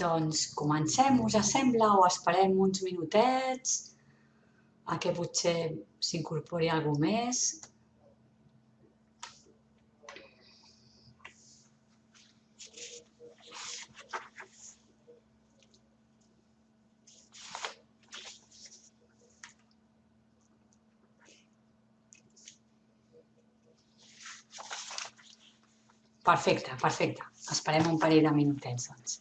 Doncs comencem, us sembla, o esperem uns minutets a que potser s'incorpori algú més. Perfecte, perfecte. Esperem un parell de minutets, doncs.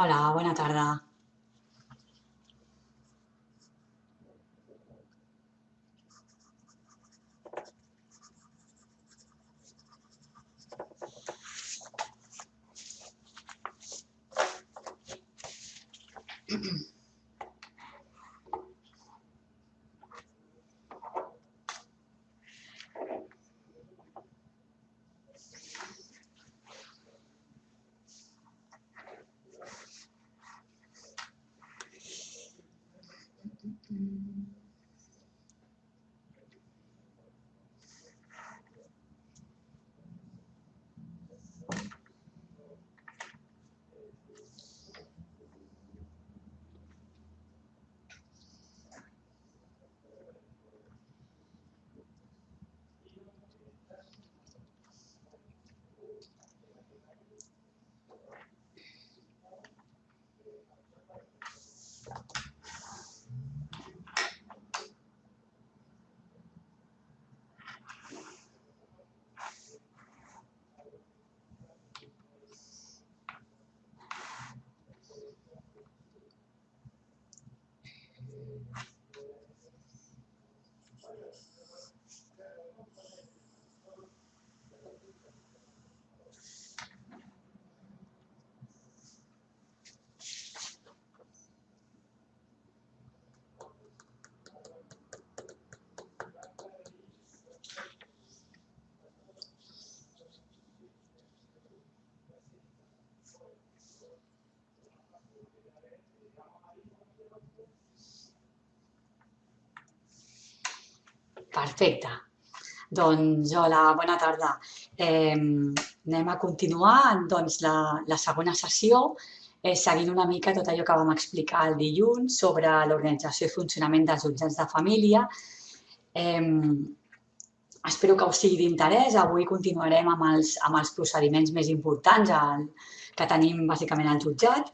Hola, bona tarda. Perfecte. Doncs hola, bona tarda. Eh, anem a continuar doncs, la, la segona sessió eh, seguint una mica tot allò que vam explicar el dilluns sobre l'organització i funcionament dels jutjats de família. Eh, espero que us sigui d'interès. Avui continuarem amb els, amb els procediments més importants el, que tenim bàsicament al jutjat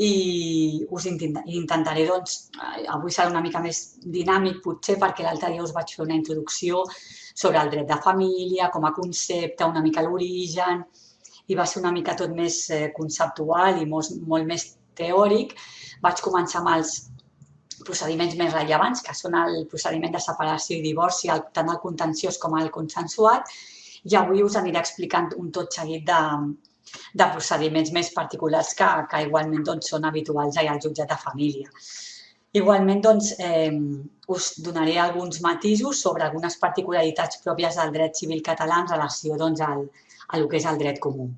i us intentaré, doncs, eh, avui serà una mica més dinàmic potser perquè l'altre dia us vaig fer una introducció sobre el dret de família, com a concepte, una mica l'origen, i va ser una mica tot més eh, conceptual i molt, molt més teòric. Vaig començar amb els procediments més rellevants, que són el procediment de separació i divorci, tant el contenciós com el consensuat, i avui us aniré explicant un tot seguit de, de procediments més particulars que, que igualment doncs, són habituals ja al jutjat de família. Igualment, doncs, eh, us donaré alguns matisos sobre algunes particularitats pròpies del dret civil català en relació doncs, al, a el que és el dret comú.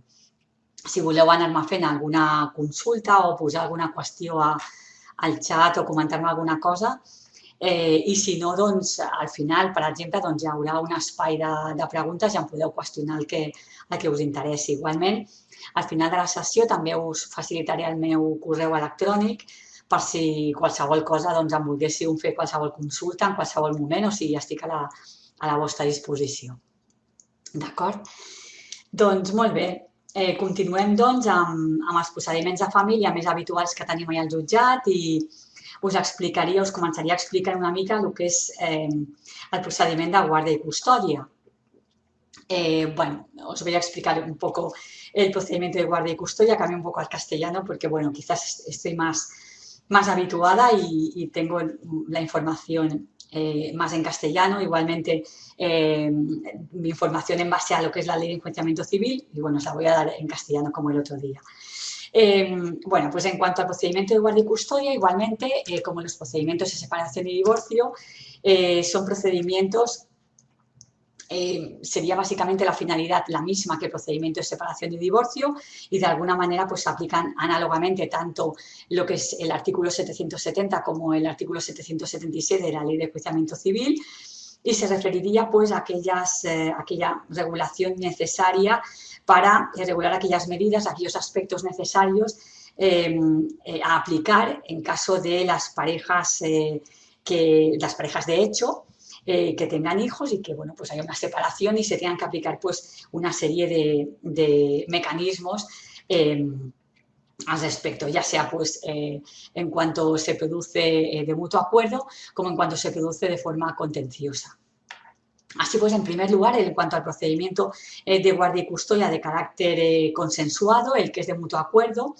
Si voleu anar-me fent alguna consulta o posar alguna qüestió a, al xat o comentar-me alguna cosa eh, i si no, doncs, al final, per exemple, doncs, hi haurà un espai de, de preguntes i em podeu qüestionar el que, el que us interessi. Igualment, al final de la sessió també us facilitaré el meu correu electrònic per si qualsevol cosa doncs, em volguéssiu fer qualsevol consulta en qualsevol moment, o sigui, estic a la, a la vostra disposició. D'acord? Doncs molt bé, eh, continuem doncs amb, amb els procediments de família més habituals que tenim al jutjat i, us explicaria, us començaria a explicar una mica el que és eh, el procediment de guarda i custòdia. Eh, bueno, voy a explicar un poco el procedimiento de guardia y custodia, cambio un poco al castellano porque, bueno, quizás estoy más, más habituada y, tengo la información eh, más en castellano, igualmente eh, mi información en base a lo que es la ley de enjuiciamiento civil y bueno, os la voy a dar en castellano como el otro día. Em, bueno, pues en cuanto al procedimiento de guardia y custodia, igualmente, eh, como los procedimientos de separación y divorcio, eh, son procedimientos eh, sería básicamente la finalidad la misma que el procedimiento de separación y divorcio y de alguna manera pues aplican análogamente tanto lo que es el artículo 770 como el artículo 777 de la Ley de Enjuiciamiento Civil y se referiría pues a aquellas, aquella regulación necesaria para regular aquellas medidas, aquellos aspectos necesarios eh, a aplicar en caso de las parejas, eh, que, las parejas de hecho eh, que tengan hijos y que bueno, pues haya una separación y se tengan que aplicar pues una serie de, mecanismos em, al respecto, ya sea pues en cuanto se produce de mutuo acuerdo como en cuanto se produce de forma contenciosa. Así pues, en primer lugar, en cuanto al procedimiento eh, de guardia y custodia de carácter eh, consensuado, el que es de mutuo acuerdo,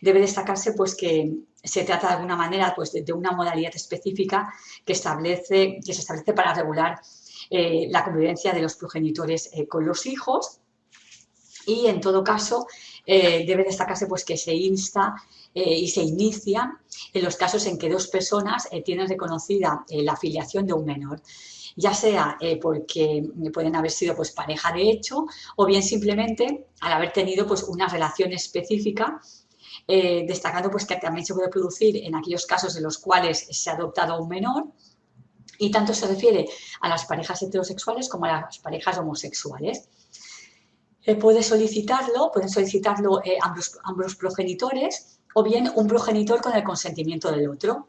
debe destacarse pues, que se trata de alguna manera pues, de, una modalidad específica que, establece, que se establece para regular eh, la convivencia de los progenitores con los hijos. Y, en todo caso, debe destacarse pues, que se insta y se inicia en los casos en que dos personas tienen reconocida la afiliación de un menor ya sea eh, porque pueden haber sido pues, pareja de hecho o bien simplemente al haber tenido pues, una relación específica eh, destacando pues, que también se puede producir en aquellos casos en los cuales se ha adoptado un menor y tanto se refiere a las parejas heterosexuales como a las parejas homosexuales. Eh, puede solicitarlo, pueden solicitarlo ambos, ambos progenitores o bien un progenitor con el consentimiento del otro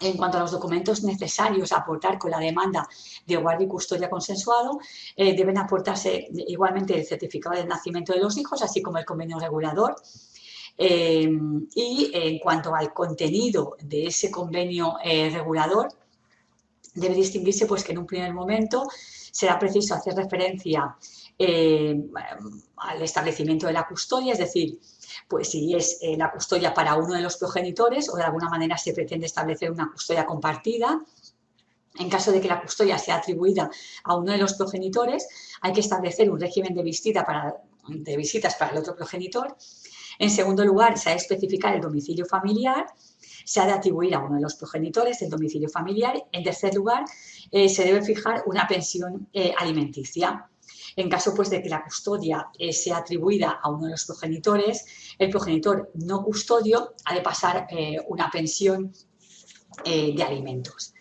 en cuanto a los documentos necesarios a aportar con la demanda de guardia y custodia consensuado, eh, deben aportarse igualmente el certificado de nacimiento de los hijos, así como el convenio regulador. Eh, y en cuanto al contenido de ese convenio eh, regulador, debe distinguirse pues, que en un primer momento será preciso hacer referencia al establecimiento de la custodia, es decir, pues si es eh, la custodia para uno de los progenitores o de alguna manera se pretende establecer una custodia compartida. En caso de que la custodia sea atribuida a uno de los progenitores, hay que establecer un régimen de visitas para el otro progenitor. En segundo lugar, se ha de especificar el domicilio familiar, se ha de atribuir a uno de los progenitores el domicilio familiar. En tercer lugar, eh, se debe fijar una pensión eh, alimenticia. En caso pues, de que la custodia eh, sea atribuida a uno de los progenitores, el progenitor no custodio ha de pasar una pensión de alimentos.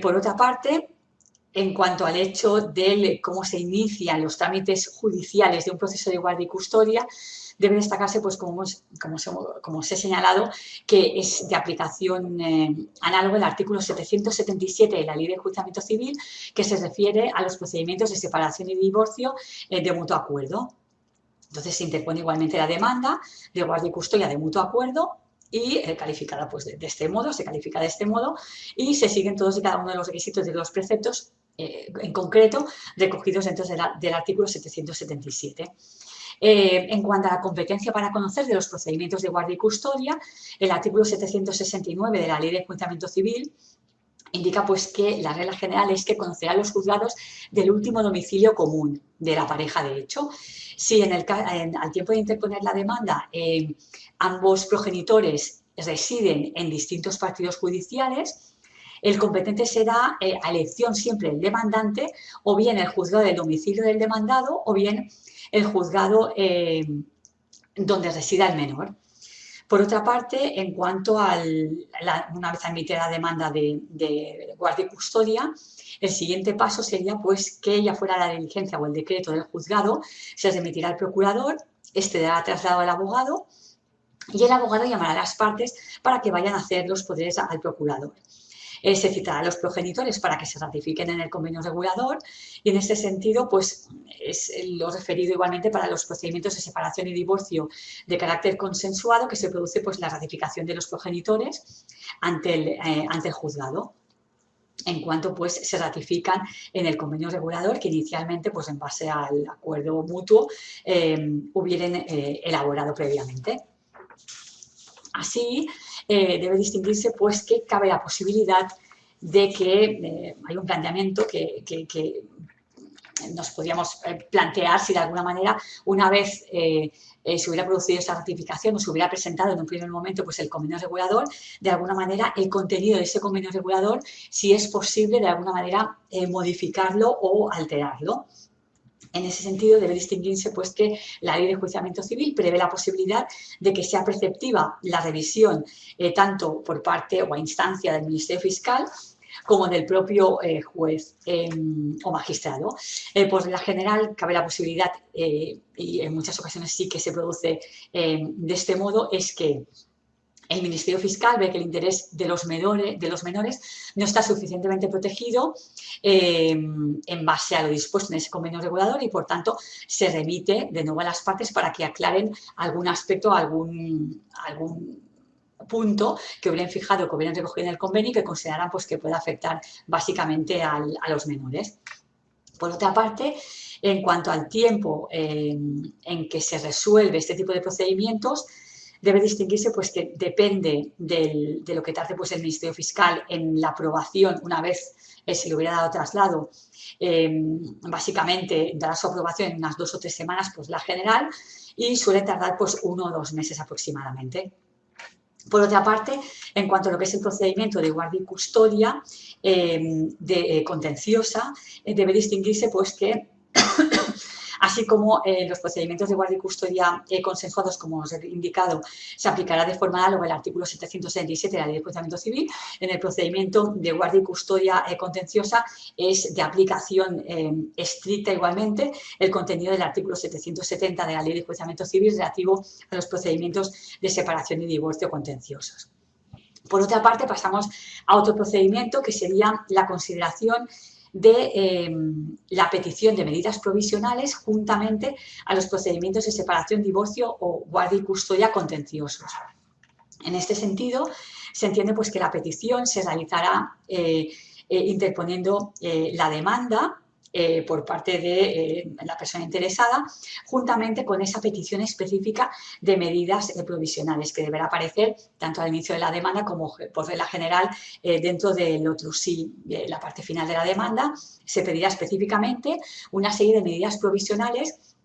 por otra parte, en cuanto al hecho de cómo se inician los trámites judiciales de un proceso de guardia y custodia, debe destacarse, pues como, como, os he señalado, que es de aplicación eh, análoga el artículo 777 de la Ley de Enjuiciamiento Civil, que se refiere a los procedimientos de separación y divorcio eh, de mutuo acuerdo. Entonces se interpone igualmente la demanda de guardia y custodia de mutuo acuerdo y eh, calificada pues, de, este modo, se califica de este modo y se siguen todos y cada uno de los requisitos de los preceptos en concreto recogidos dentro del artículo 777. Eh, en cuanto a la competencia para conocer de los procedimientos de guardia y custodia, el artículo 769 de la Ley de Enjuiciamiento Civil indica pues que la regla general es que conocerán los juzgados del último domicilio común de la pareja de hecho. Si al tiempo de interponer la demanda eh, ambos progenitores residen en distintos partidos judiciales, el competente será eh, a elección siempre el demandante o bien el juzgado del domicilio del demandado o bien el juzgado eh, donde resida el menor. Por otra parte, en cuanto a una vez admitida la demanda de, de, guardia y custodia, el siguiente paso sería pues que ya fuera la diligencia o el decreto del juzgado, se remitirá al procurador, este dará traslado al abogado y el abogado llamará a las partes para que vayan a hacer los poderes al procurador. Eh, se citará a los progenitores para que se ratifiquen en el convenio regulador y en este sentido pues es lo referido igualmente para los procedimientos de separación y divorcio de carácter consensuado que se produce pues la ratificación de los progenitores ante el, eh, ante el juzgado en cuanto pues se ratifican en el convenio regulador que inicialmente pues en base al acuerdo mutuo eh, hubieran elaborado previamente. Así, eh, debe distinguirse pues que cabe la posibilidad de que eh, hay un planteamiento que, nos podríamos eh, plantear si de alguna manera una vez se hubiera producido esta ratificación o se hubiera presentado en un primer momento pues el convenio regulador, de alguna manera el contenido de ese convenio regulador, si es posible de alguna manera modificarlo o alterarlo. En ese sentido, debe distinguirse pues, que la ley de juiciamiento civil prevé la posibilidad de que sea preceptiva la revisión eh, tanto por parte o a instancia del Ministerio Fiscal como del propio eh, juez em, o magistrado. Eh, por la general, cabe la posibilidad, y en muchas ocasiones sí que se produce em, de este modo, es que el Ministerio Fiscal ve que el interés de los menores, no está suficientemente protegido eh, en base a lo dispuesto en ese convenio regulador y, por tanto, se remite de nuevo a las partes para que aclaren algún aspecto, algún, punto que hubieran fijado, que hubieran recogido en el convenio y que consideraran pues, que puede afectar básicamente a los menores. Por otra parte, en cuanto al tiempo eh, en que se resuelve este tipo de procedimientos, debe distinguirse pues que depende de lo que tarde pues el Ministerio Fiscal en la aprobación una vez eh, se le hubiera dado traslado em, básicamente dará su aprobación en unas dos o tres semanas pues la general y suele tardar pues uno o dos meses aproximadamente. Por otra parte, en cuanto a lo que es el procedimiento de guardia y custodia em, de, eh, contenciosa, eh, debe distinguirse pues que así como eh, los procedimientos de guardia y custodia eh, consensuados, como os he indicado, se aplicará de forma análoga el artículo 777 de la Ley de Enjuiciamiento Civil. En el procedimiento de guardia y custodia eh, contenciosa es de aplicación estricta igualmente el contenido del artículo 770 de la Ley de Enjuiciamiento Civil relativo a los procedimientos de separación y divorcio contenciosos. Por otra parte, pasamos a otro procedimiento que sería la consideración de em, la petición de medidas provisionales juntamente a los procedimientos de separación, divorcio o guardia y custodia contenciosos. En este sentido, se entiende pues, que la petición se realizará eh, eh, interponiendo eh, la demanda eh, por parte de eh, la persona interesada, juntamente con esa petición específica de medidas eh, provisionales que deberá aparecer tanto al inicio de la demanda como por regla general dentro del otro sí, la parte final de la demanda, se pedirá específicamente una serie de medidas provisionales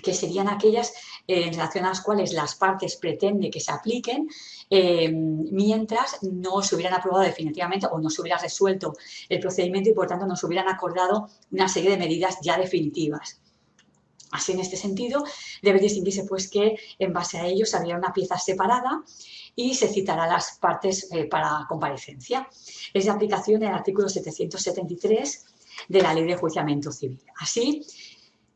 que serían aquellas en relación a las cuales las partes pretenden que se apliquen eh, mientras no se hubieran aprobado definitivamente o no se hubiera resuelto el procedimiento y por tanto no se hubieran acordado una serie de medidas ya definitivas. Así, en este sentido, debe distinguirse pues, que en base a ello se habría una pieza separada y se citará las partes eh, para comparecencia. Es de aplicación el artículo 773 de la Ley de Juiciamiento Civil. Así,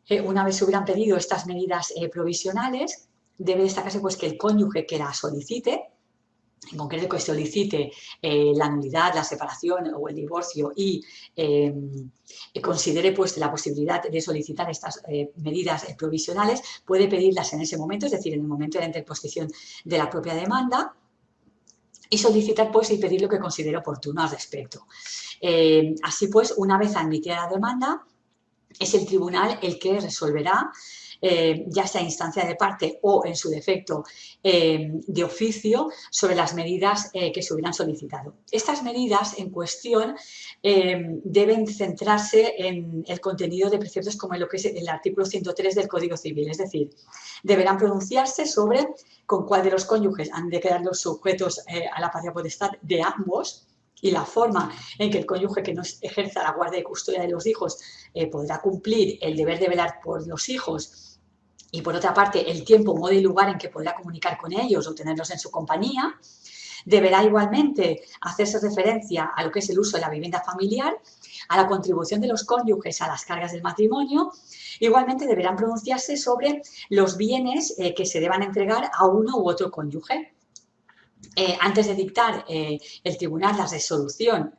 eh, una vez se hubieran pedido estas medidas provisionales, debe destacarse pues, que el cónyuge que la solicite en concreto que solicite eh, la nulidad, la separación o el divorcio y considere pues, la posibilidad de solicitar estas eh, medidas eh, provisionales, puede pedirlas en ese momento, es decir, en el momento de la interposición de la propia demanda, y solicitar pues y pedir lo que considere oportuno al respecto. Así pues, una vez admitida la demanda, es el tribunal el que resolverá eh, ya sea instancia de parte o en su defecto eh, de oficio, sobre las medidas eh, que se hubieran solicitado. Estas medidas en cuestión deben centrarse en el contenido de preceptos como en lo que es el artículo 103 del Código Civil, es decir, deberán pronunciarse sobre con cuál de los cónyuges han de quedar los sujetos a la patria potestad de ambos, y la forma en que el cónyuge que no ejerza la guardia y custodia de los hijos podrá cumplir el deber de velar por los hijos y por otra parte el tiempo, modo y lugar en que podrá comunicar con ellos o tenerlos en su compañía. Deberá igualmente hacerse referencia a lo que es el uso de la vivienda familiar, a la contribución de los cónyuges a las cargas del matrimonio. Igualmente deberán pronunciarse sobre los bienes eh, que se deban entregar a uno u otro cónyuge. Eh, antes de dictar eh, el tribunal la resolución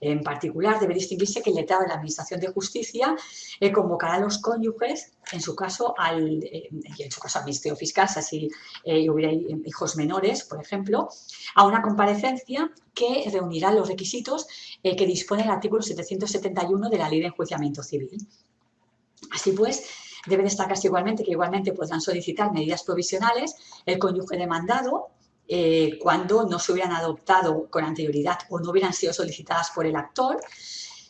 en particular, debe distinguirse que el letrado de la Administración de Justicia eh, convocará a los cónyuges, en su caso al, eh, en su caso al Ministerio Fiscal, si así eh, hubiera hijos menores, por ejemplo, a una comparecencia que reunirá los requisitos que dispone el artículo 771 de la Ley de Enjuiciamiento Civil. Así pues, debe destacarse igualmente que igualmente podrán solicitar medidas provisionales el cónyuge demandado eh, cuando no se hubieran adoptado con anterioridad o no hubieran sido solicitadas por el actor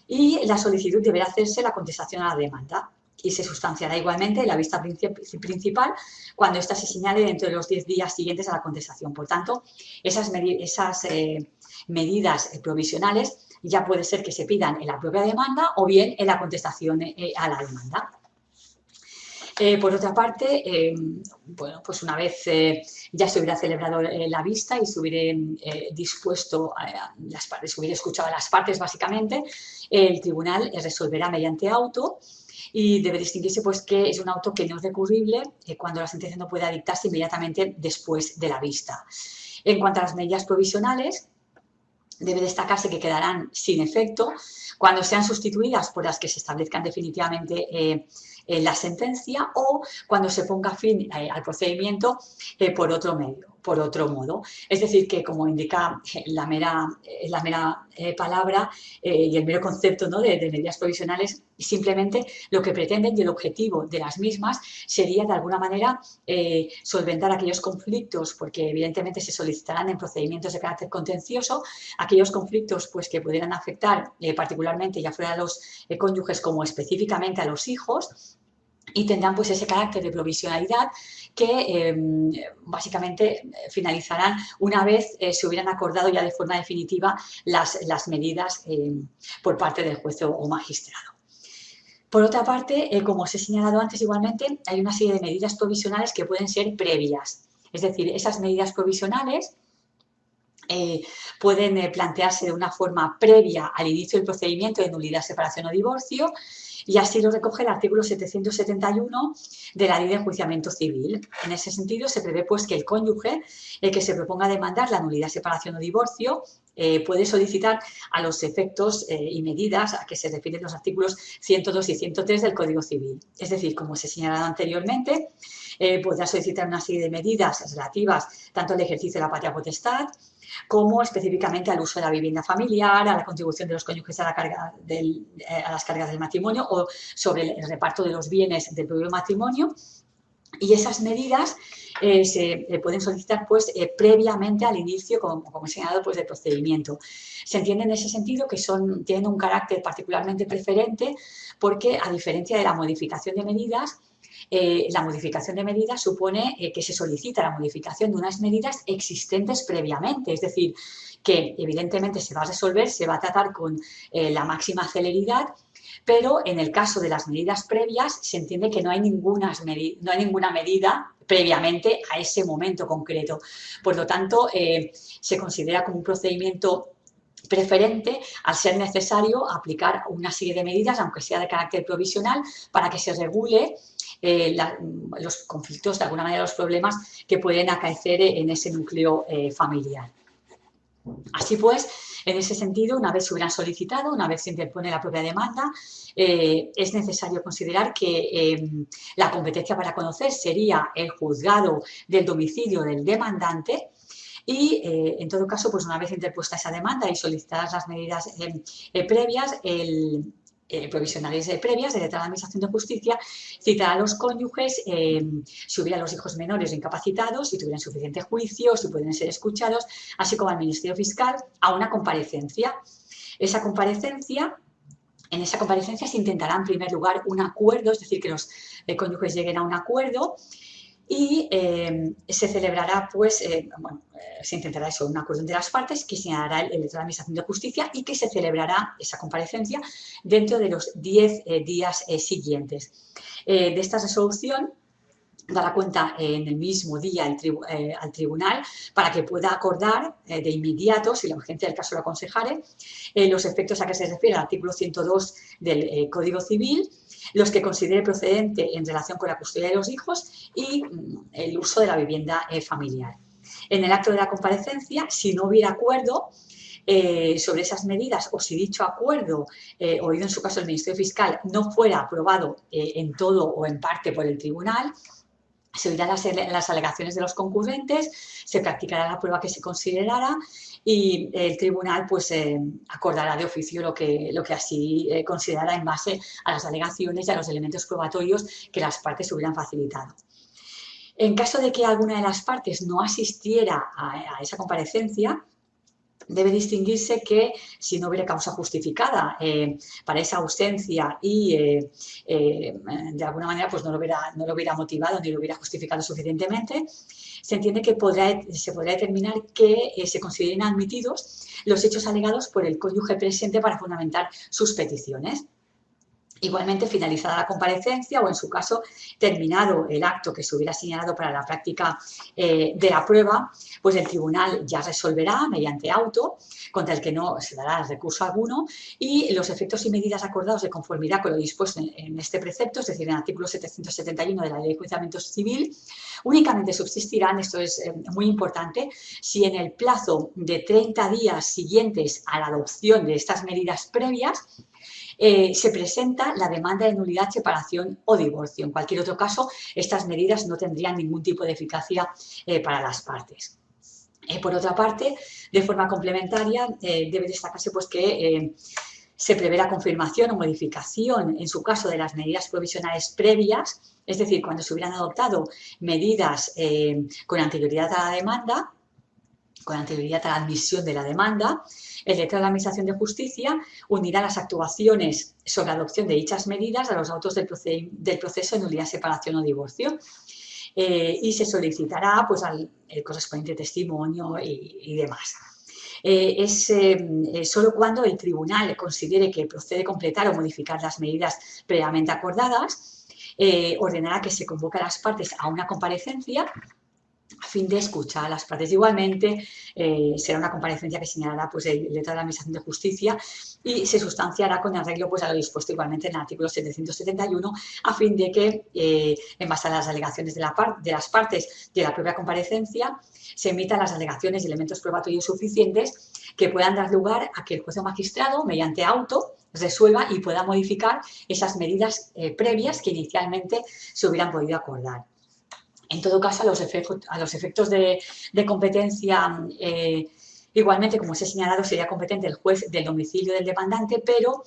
y la solicitud deberá hacerse la contestación a la demanda y se sustanciará igualmente en la vista principal cuando ésta se señale dentro de los 10 días siguientes a la contestación. Por tanto, esas, eh, medidas provisionales ya puede ser que se pidan en la propia demanda o bien en la contestación eh, a la demanda. Eh, por otra parte, eh, bueno, pues una vez eh, ya se hubiera celebrado la vista y se hubiera dispuesto las partes, se hubiera escuchado a las partes básicamente, el tribunal resolverá mediante auto y debe distinguirse pues que es un auto que no es recurrible cuando la sentencia no pueda dictarse inmediatamente después de la vista. En cuanto a las medidas provisionales, debe destacarse que quedarán sin efecto cuando sean sustituidas por las que se establezcan definitivamente en la sentencia o cuando se ponga fin eh, al procedimiento eh, por otro medio, por otro modo. Es decir, que como indica eh, la mera, la mera palabra y el mero concepto ¿no? de, medidas provisionales, simplemente lo que pretenden y el objetivo de las mismas sería de alguna manera solventar aquellos conflictos, porque evidentemente se solicitarán en procedimientos de carácter contencioso, aquellos conflictos pues, que pudieran afectar particularmente ya fuera a los cónyuges como específicamente a los hijos, y tendrán pues ese carácter de provisionalidad que em, básicamente finalizarán una vez eh, se hubieran acordado ya de forma definitiva las, las medidas em, por parte del juez o magistrado. Por otra parte, eh, como os he señalado antes igualmente, hay una serie de medidas provisionales que pueden ser previas. Es decir, esas medidas provisionales eh, pueden plantearse de una forma previa al inicio del procedimiento de nulidad, separación o divorcio y así lo recoge el artículo 771 de la Ley de Enjuiciamiento Civil. En ese sentido, se prevé pues, que el cónyuge el que se proponga demandar la nulidad, separación o divorcio eh, puede solicitar a los efectos eh, y medidas a que se refieren los artículos 102 y 103 del Código Civil. Es decir, como se ha señalado anteriormente, eh, podrá solicitar una serie de medidas relativas tanto al ejercicio de la patria potestad, como específicamente al uso de la vivienda familiar, a la contribución de los cónyuges a, la carga del, eh, las cargas del matrimonio o sobre el reparto de los bienes del propio matrimonio. Y esas medidas eh, se eh, pueden solicitar pues, previamente al inicio, como, como he señalado, pues, del procedimiento. Se entiende en ese sentido que son, tienen un carácter particularmente preferente porque, a diferencia de la modificación de medidas, eh, la modificación de medidas supone eh, que se solicita la modificación de unas medidas existentes previamente, es decir, que evidentemente se va a resolver, se va a tratar con eh, la máxima celeridad, pero en el caso de las medidas previas se entiende que no hay ninguna, no hay ninguna medida previamente a ese momento concreto. Por lo tanto, se considera como un procedimiento preferente al ser necesario aplicar una serie de medidas, aunque sea de carácter provisional, para que se regule eh, los conflictos, de alguna manera los problemas que pueden acaecer en ese núcleo eh, familiar. Así pues, en ese sentido, una vez se hubieran solicitado, una vez se interpone la propia demanda, eh, es necesario considerar que la competencia para conocer sería el juzgado del domicilio del demandante y, en todo caso, pues una vez interpuesta esa demanda y solicitadas las medidas previas, el, eh, provisionales previas de letra de la Administración de Justicia, citará a los cónyuges eh, si hubiera los hijos menores o incapacitados, si tuvieran suficiente juicio, si pueden ser escuchados, así como al Ministerio Fiscal a una comparecencia. Esa comparecencia en esa comparecencia se intentará en primer lugar un acuerdo, es decir, que los eh, cónyuges lleguen a un acuerdo y eh, se celebrará, pues, eh, bueno, eh, se intentará eso, un acuerdo entre las partes que señalará el, de la Administración de Justicia y que se celebrará esa comparecencia dentro de los 10 días siguientes. de esta resolución dará cuenta en el mismo día eh, al tribunal para que pueda acordar eh, de inmediato, si la urgencia del caso lo aconsejare, eh, los efectos a que se refiere el artículo 102 del Código Civil, los que considere procedente en relación con la custodia de los hijos y mm, el uso de la vivienda familiar. En el acto de la comparecencia, si no hubiera acuerdo, sobre esas medidas o si dicho acuerdo, oído en su caso el Ministerio Fiscal, no fuera aprobado en todo o en parte por el tribunal, se oirán las, alegaciones de los concurrentes, se practicará la prueba que se considerara y el tribunal pues eh, acordará de oficio lo que, lo que así eh, considerará en base a las alegaciones y a los elementos probatorios que las partes hubieran facilitado. En caso de que alguna de las partes no asistiera a esa comparecencia, debe distinguirse que si no hubiera causa justificada eh, para esa ausencia y eh, eh, de alguna manera pues no lo, hubiera, no lo hubiera motivado ni lo hubiera justificado suficientemente, se entiende que podrá, se podrá determinar que se consideren admitidos los hechos alegados por el cónyuge presente para fundamentar sus peticiones. Igualmente, finalizada la comparecencia o, en su caso, terminado el acto que se hubiera señalado para la práctica eh, de la prueba, pues el tribunal ya resolverá mediante auto, contra el que no se dará recurso alguno, y los efectos y medidas acordados de conformidad con lo dispuesto en, este precepto, es decir, en el artículo 771 de la Ley de Enjuiciamiento Civil, únicamente subsistirán, esto es eh, muy importante, si en el plazo de 30 días siguientes a la adopción de estas medidas previas, eh, se presenta la demanda de nulidad, separación o divorcio. En cualquier otro caso, estas medidas no tendrían ningún tipo de eficacia eh, para las partes. Eh, por otra parte, de forma complementaria, debe destacarse pues, que se prevé la confirmación o modificación, en su caso, de las medidas provisionales previas, es decir, cuando se hubieran adoptado medidas con anterioridad a la demanda, con anterioridad a la admisión de la demanda, el letrado de la Administración de Justicia unirá las actuaciones sobre adopción de dichas medidas a los autos del, proceso de nulidad, separación o divorcio. Eh, y se solicitará pues, al el correspondiente testimonio y, demás. Eh, es eh, solo cuando el tribunal considere que procede completar o modificar las medidas previamente acordadas, ordenará que se convoque a las partes a una comparecencia a fin de escuchar a las partes. Igualmente, eh, será una comparecencia que señalará pues, el letrado de la Administración de Justicia y se sustanciará con arreglo pues, a lo dispuesto igualmente en el artículo 771 a fin de que, eh, en base a las alegaciones de, la de las partes de la propia comparecencia, se emitan las alegaciones y elementos probatorios suficientes que puedan dar lugar a que el juez o magistrado, mediante auto, resuelva y pueda modificar esas medidas eh, previas que inicialmente se hubieran podido acordar. En todo caso, a los, efectos, de, competencia, eh, igualmente, como os he señalado, sería competente el juez del domicilio del demandante, pero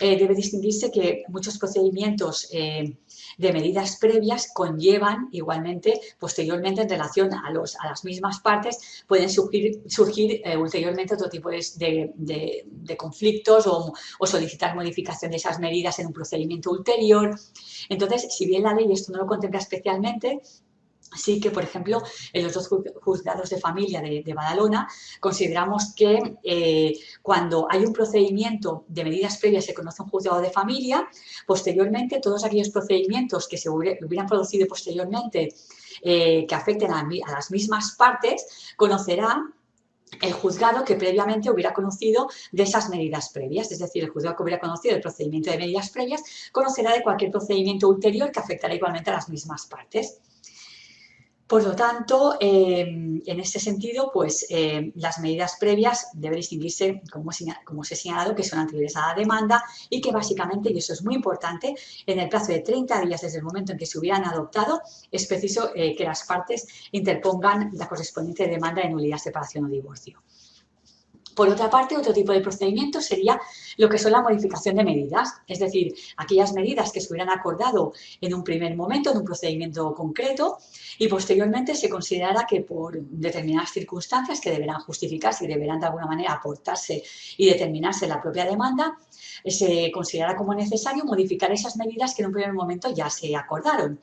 eh, debe distinguirse que muchos procedimientos eh, de medidas previas conllevan igualmente, posteriormente, en relación a, las mismas partes, pueden surgir, surgir ulteriormente otro tipo de, conflictos o, o, solicitar modificación de esas medidas en un procedimiento ulterior. Entonces, si bien la ley esto no lo contempla especialmente, Así que, por ejemplo, en los dos juzgados de familia de, Badalona consideramos que eh, cuando hay un procedimiento de medidas previas se conoce un juzgado de familia, posteriormente todos aquellos procedimientos que se hubieran producido posteriormente eh, que afecten a, las mismas partes, conocerá el juzgado que previamente hubiera conocido de esas medidas previas, es decir, el juzgado que hubiera conocido el procedimiento de medidas previas conocerá de cualquier procedimiento ulterior que afectará igualmente a las mismas partes. Por lo tanto, em, en este sentido, pues em, las medidas previas deben distinguirse, como, como os he señalado, que son anteriores a la demanda y que básicamente, y eso es muy importante, en el plazo de 30 días desde el momento en que se hubieran adoptado, es preciso eh, que las partes interpongan la correspondiente demanda de nulidad, separación o divorcio. Por otra parte, otro tipo de procedimiento sería lo que son la modificación de medidas, es decir, aquellas medidas que se hubieran acordado en un primer momento, en un procedimiento concreto, y posteriormente se considerará que por determinadas circunstancias que deberán justificarse y deberán de alguna manera aportarse y determinarse la propia demanda, se considerará como necesario modificar esas medidas que en un primer momento ya se acordaron.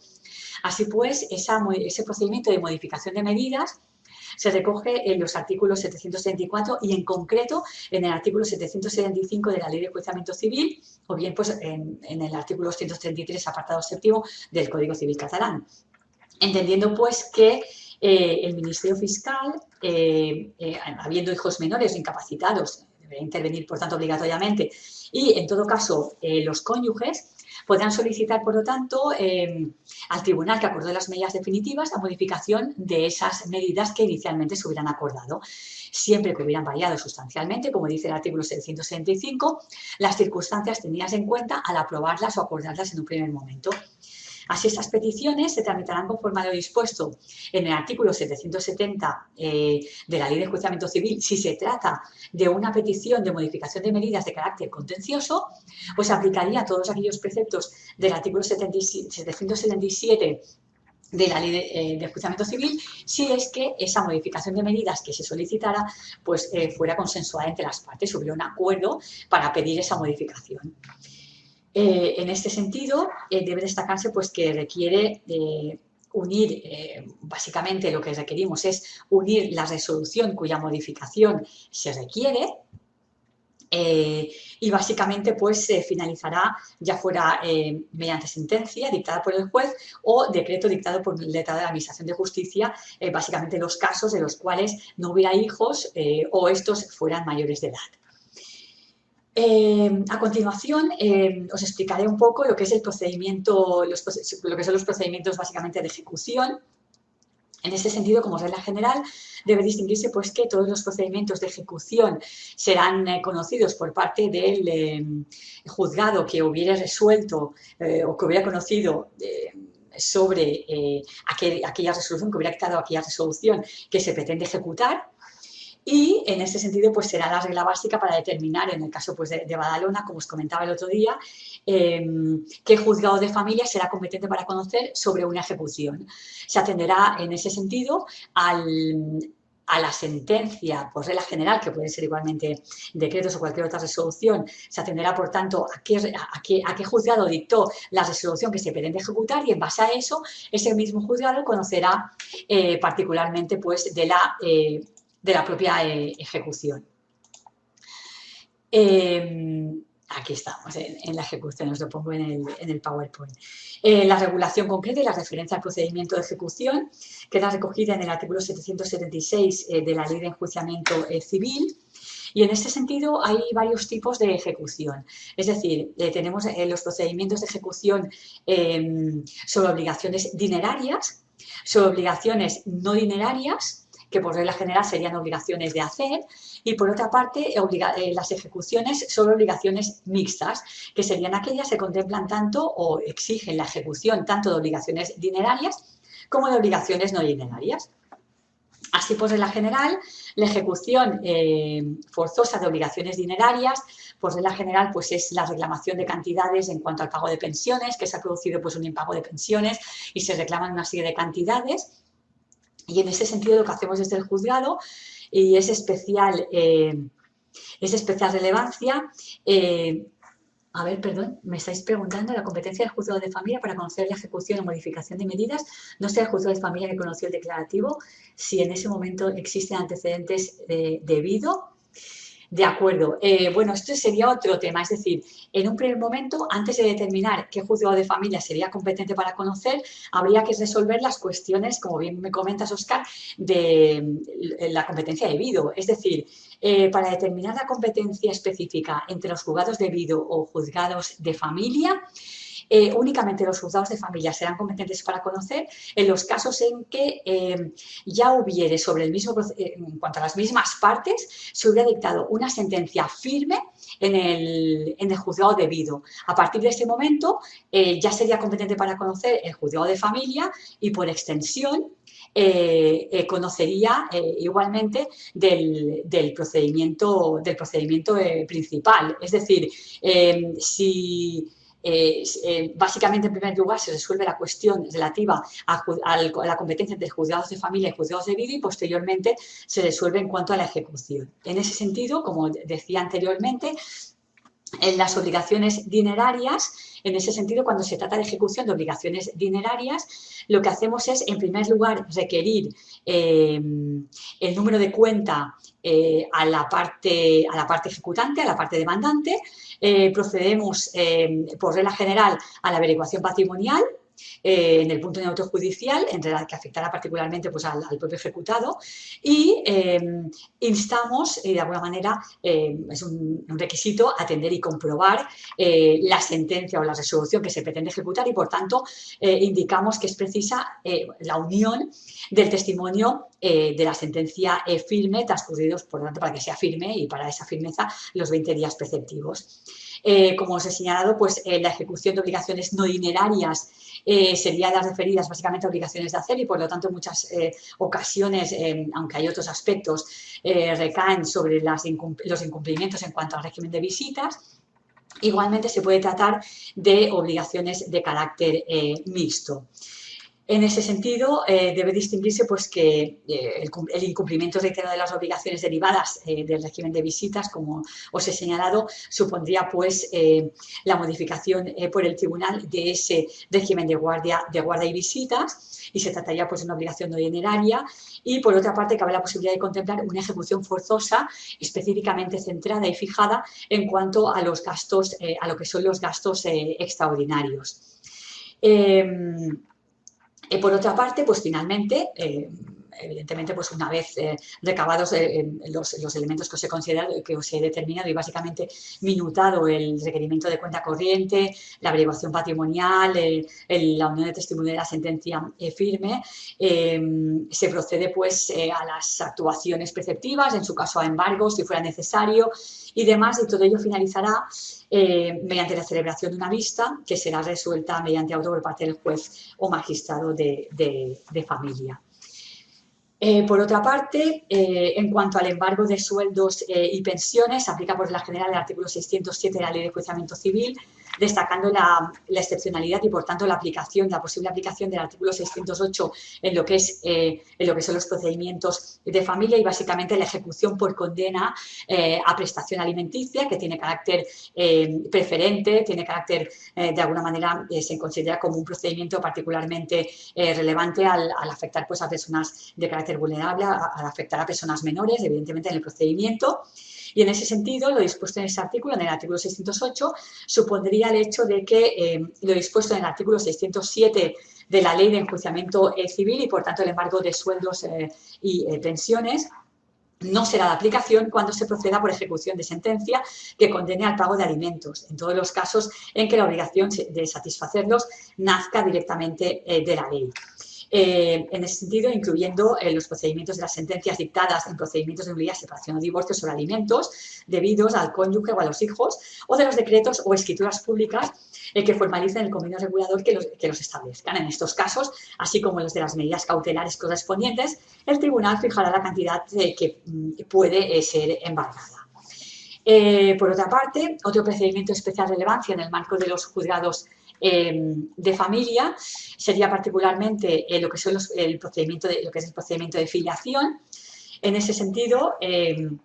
Así pues, ese procedimiento de modificación de medidas se recoge en los artículos 774 y en concreto en el artículo 775 de la Ley de Enjuiciamiento Civil o bien pues en, el artículo 133 apartado séptimo del Código Civil catalán. entendiendo pues que eh, el Ministerio Fiscal, eh, eh, habiendo hijos menores incapacitados, deberá intervenir por tanto obligatoriamente, y en todo caso los cónyuges, podrán solicitar, por lo tanto, al tribunal que acordó las medidas definitivas la modificación de esas medidas que inicialmente se hubieran acordado siempre que hubieran variado sustancialmente, como dice el artículo 765, las circunstancias tenidas en cuenta al aprobarlas o acordarlas en un primer momento. Así, estas peticiones se tramitarán conforme a lo dispuesto en el artículo 770 eh, de la Ley de Enjuiciamiento Civil si se trata de una petición de modificación de medidas de carácter contencioso, pues aplicaría todos aquellos preceptos del artículo 777 de la ley de, eh, civil si es que esa modificación de medidas que se solicitara pues eh, fuera consensuada entre las partes, hubiera un acuerdo para pedir esa modificación. Eh, en este sentido, debe destacarse pues, que requiere unir, básicamente lo que requerimos es unir la resolución cuya modificación se requiere eh, y básicamente pues se finalizará ya fuera eh, mediante sentencia dictada por el juez o decreto dictado por el letrado de la Administración de Justicia, eh, básicamente los casos de los cuales no hubiera hijos o estos fueran mayores de edad. A continuación, os explicaré un poco lo que es el procedimiento, lo que son los procedimientos básicamente de ejecución. En este sentido, como regla general, debe distinguirse pues, que todos los procedimientos de ejecución serán eh, conocidos por parte del eh, juzgado que hubiera resuelto eh, o que hubiera conocido sobre aquella resolución, que hubiera dictado aquella resolución que se pretende ejecutar y en ese sentido, pues será la regla básica para determinar, en el caso pues, de, Badalona, como os comentaba el otro día, em, qué juzgado de familia será competente para conocer sobre una ejecución. Se atenderá en ese sentido a la sentencia por regla general, que puede ser igualmente decretos o cualquier otra resolución, se atenderá, por tanto, a qué, a qué, juzgado dictó la resolución que se pretende ejecutar y en base a eso, ese mismo juzgado conocerá eh, particularmente pues, de la eh, de la propia eh, ejecución. Em, aquí estamos, en, la ejecución, os lo pongo en el, PowerPoint. Eh, la regulación concreta y la referencia al procedimiento de ejecución queda recogida en el artículo 776 eh, de la Ley de Enjuiciamiento Civil, y en este sentido hay varios tipos de ejecución. Es decir, tenemos los procedimientos de ejecución sobre obligaciones dinerarias, sobre obligaciones no dinerarias que por regla general serían obligaciones de hacer, y por otra parte eh, las ejecuciones son obligaciones mixtas, que serían aquellas que contemplan tanto o exigen la ejecución tanto de obligaciones dinerarias como de obligaciones no dinerarias. Así, por regla general, la ejecución eh, forzosa de obligaciones dinerarias, por regla general, pues es la reclamación de cantidades en cuanto al pago de pensiones, que se ha producido pues un impago de pensiones y se reclaman una serie de cantidades. Y en ese sentido lo que hacemos desde el juzgado y es especial, eh, es especial relevancia. Eh, a ver, perdón, me estáis preguntando la competencia del juzgado de familia para conocer la ejecución o modificación de medidas. No sea el juzgado de familia que conoció el declarativo, si en ese momento existen antecedentes de, debido de acuerdo. Eh, bueno, esto sería otro tema, es decir, en un primer momento, antes de determinar qué juzgado de familia sería competente para conocer, habría que resolver las cuestiones, como bien me comentas, Oscar, de la competencia debido. Es decir, eh, para determinar la competencia específica entre los juzgados debido o juzgados de familia, eh, únicamente los juzgados de familia serán competentes para conocer en los casos en que eh, ya hubiere sobre el mismo, eh, en cuanto a las mismas partes, se hubiera dictado una sentencia firme en el, en el juzgado debido. A partir de ese momento ya sería competente para conocer el juzgado de familia y por extensión conocería igualmente del, del, procedimiento, del procedimiento principal. Es decir, si eh, eh, básicamente, en primer lugar, se resuelve la cuestión relativa a, la competencia entre juzgados de familia y juzgados de vida y posteriormente se resuelve en cuanto a la ejecución. En ese sentido, como decía anteriormente, en las obligaciones dinerarias, en ese sentido, cuando se trata de ejecución de obligaciones dinerarias, lo que hacemos es, en primer lugar, requerir eh, el número de cuenta a, la parte, a la parte ejecutante, a la parte demandante, eh, procedemos eh, por regla general a la averiguación patrimonial eh, en el punto neutro judicial, entre la que afectará particularmente pues, al, propio ejecutado, y eh, instamos, de alguna manera, es un, requisito, atender y comprobar la sentencia o la resolución que se pretende ejecutar y, por tanto, indicamos que es precisa la unión del testimonio de la sentencia firme transcurridos, por lo tanto, para que sea firme y para esa firmeza los 20 días preceptivos. Eh, como os he señalado, pues eh, la ejecución de obligaciones no dinerarias eh, sería las referidas básicamente a obligaciones de hacer y por lo tanto en muchas ocasiones, aunque hay otros aspectos, recaen sobre los incumplimientos en cuanto al régimen de visitas. Igualmente se puede tratar de obligaciones de carácter mixto. En ese sentido, eh, debe distinguirse pues, que eh, el, incumplimiento reiterado de las obligaciones derivadas eh, del régimen de visitas, como os he señalado, supondría pues, la modificación por el tribunal de ese régimen de guardia, de guardia y visitas y se trataría pues, de una obligación no dineraria y, por otra parte, cabe la posibilidad de contemplar una ejecución forzosa específicamente centrada y fijada en cuanto a los gastos, a lo que son los gastos extraordinarios. Y por otra parte, pues finalmente, eh, evidentemente, pues una vez eh, recabados eh, los, elementos que os he considerado, que os he determinado y básicamente minutado el requerimiento de cuenta corriente, la averiguación patrimonial, la unión de testimonio de la sentencia firme, se procede pues a las actuaciones preceptivas, en su caso a embargos si fuera necesario y demás, y todo ello finalizará eh, mediante la celebración de una vista que será resuelta mediante auto por parte del juez o magistrado de, familia. Eh, por otra parte, eh, en cuanto al embargo de sueldos y pensiones, aplica por la general el artículo 607 de la Ley de Enjuiciamiento Civil, destacando la, excepcionalidad y, por tanto, la aplicación, la posible aplicación del artículo 608 en lo que, es, eh, en lo que son los procedimientos de familia y, básicamente, la ejecución por condena eh, a prestación alimenticia, que tiene carácter eh, preferente, tiene carácter, de alguna manera, se considera como un procedimiento particularmente relevante al, afectar pues, a personas de carácter vulnerable, al afectar a personas menores, evidentemente, en el procedimiento. Y en ese sentido, lo dispuesto en ese artículo, en el artículo 608, supondría el hecho de que eh, lo dispuesto en el artículo 607 de la Ley de Enjuiciamiento eh, Civil y, por tanto, el embargo de sueldos eh, y pensiones no será de aplicación cuando se proceda por ejecución de sentencia que condene al pago de alimentos, en todos los casos en que la obligación de satisfacerlos nazca directamente de la ley. Eh, en ese sentido, incluyendo eh, los procedimientos de las sentencias dictadas en procedimientos de nulidad, separación o divorcio sobre alimentos debidos al cónyuge o a los hijos, o de los decretos o escrituras públicas eh, que formalicen el convenio regulador que los, que los establezcan. En estos casos, así como los de las medidas cautelares correspondientes, el tribunal fijará la cantidad que mm, puede ser embargada. por otra parte, otro procedimiento de especial relevancia en el marco de los juzgados Em, de familia sería particularmente eh, lo, que son el procedimiento de, lo que es el procedimiento de filiación. En ese sentido, em,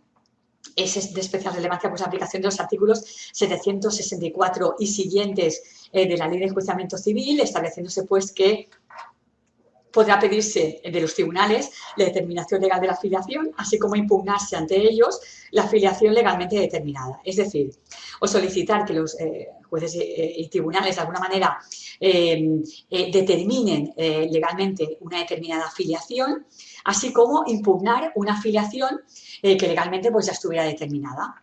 es de especial relevancia pues, la aplicación de los artículos 764 y siguientes eh, de la Ley de Enjuiciamiento Civil, estableciéndose pues que podrá pedirse de los tribunales la determinación legal de la filiación, así como impugnarse ante ellos la filiación legalmente determinada. Es decir, o solicitar que los eh, jueces y tribunales de alguna manera eh, eh, determinen legalmente una determinada filiación, así como impugnar una filiación que legalmente pues, ya estuviera determinada.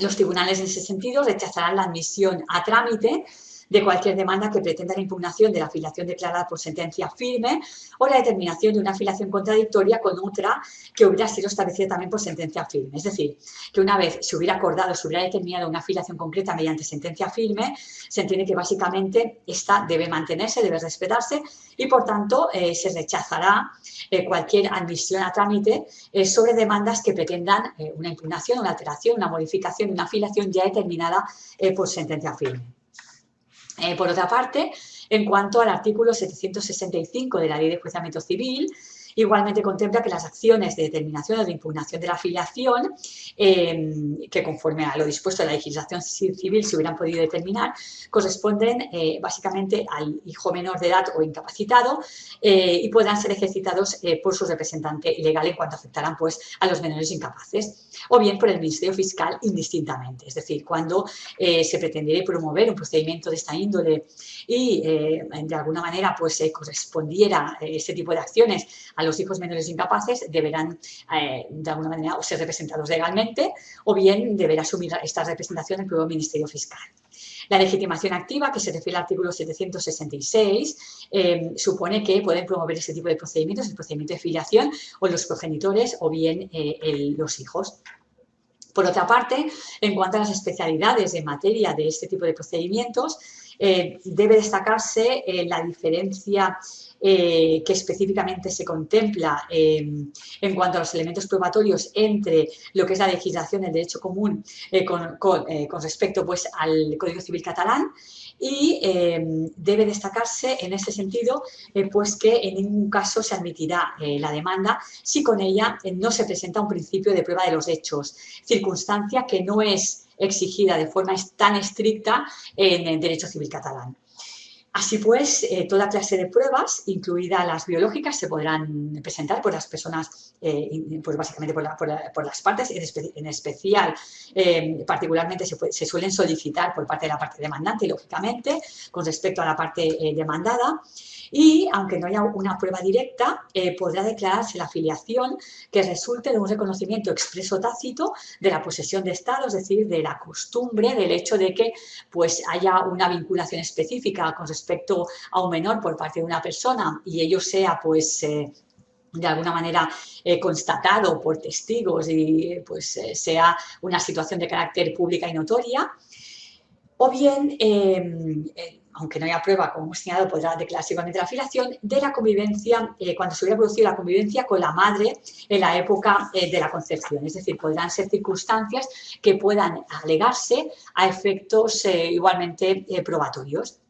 Los tribunales en ese sentido rechazarán la admisión a trámite de cualquier demanda que pretenda la impugnación de la afiliación declarada por sentencia firme o la determinación de una afiliación contradictoria con otra que hubiera sido establecida también por sentencia firme. Es decir, que una vez se hubiera acordado, se hubiera determinado una afiliación concreta mediante sentencia firme, se entiende que básicamente esta debe mantenerse, debe respetarse y, por tanto, eh, se rechazará eh, cualquier admisión a trámite eh, sobre demandas que pretendan una impugnación, una alteración, una modificación una afiliación ya determinada por sentencia firme. Eh, por otra parte, en cuanto al artículo 765 de la Ley de Enjuiciamiento Civil, Igualmente contempla que las acciones de determinación o de impugnación de la afiliación, em, que conforme a lo dispuesto en la legislación civil se hubieran podido determinar, corresponden eh, básicamente al hijo menor de edad o incapacitado eh, y podrán ser ejercitados eh, por su representante legal en cuanto afectarán pues, a los menores incapaces o bien por el Ministerio Fiscal indistintamente. Es decir, cuando se pretendiera promover un procedimiento de esta índole y de alguna manera pues, correspondiera ese tipo de acciones a los hijos menores incapaces, deberán de alguna manera o ser representados legalmente o bien deberá asumir esta representación el propio Ministerio Fiscal. La legitimación activa, que se refiere al artículo 766, eh, supone que pueden promover ese tipo de procedimientos, el procedimiento de filiación o los progenitores o bien eh, los hijos. Por otra parte, en cuanto a las especialidades en materia de este tipo de procedimientos, eh, debe destacarse la diferencia eh, que específicamente se contempla em, en cuanto a los elementos probatorios entre lo que es la legislación del derecho común eh, eh, con, respecto pues, al Código Civil catalán y debe destacarse en ese sentido pues que en ningún caso se admitirá la demanda si con ella no se presenta un principio de prueba de los hechos, circunstancia que no es exigida de forma tan estricta en el derecho civil catalán. Así pues, eh, toda clase de pruebas, incluidas las biológicas, se podrán presentar por las personas, eh, pues básicamente por, las partes, en, especial, eh, particularmente se, suelen solicitar por parte de la parte demandante, lógicamente, con respecto a la parte demandada y, aunque no haya una prueba directa, eh, podrá declararse la afiliación que resulte de un reconocimiento expreso tácito de la posesión de Estado, es decir, de la costumbre, del hecho de que pues, haya una vinculación específica con respecto a un menor por parte de una persona y ello sea pues eh, de alguna manera eh, constatado por testigos y pues sea una situación de carácter pública y notoria, o bien aunque no haya prueba, como hemos señalado, podrá declararse igualmente la afiliación, de la convivencia, eh, cuando se hubiera producido la convivencia con la madre en la época eh, de la concepción. Es decir, podrán ser circunstancias que puedan alegarse a efectos eh, igualmente probatorios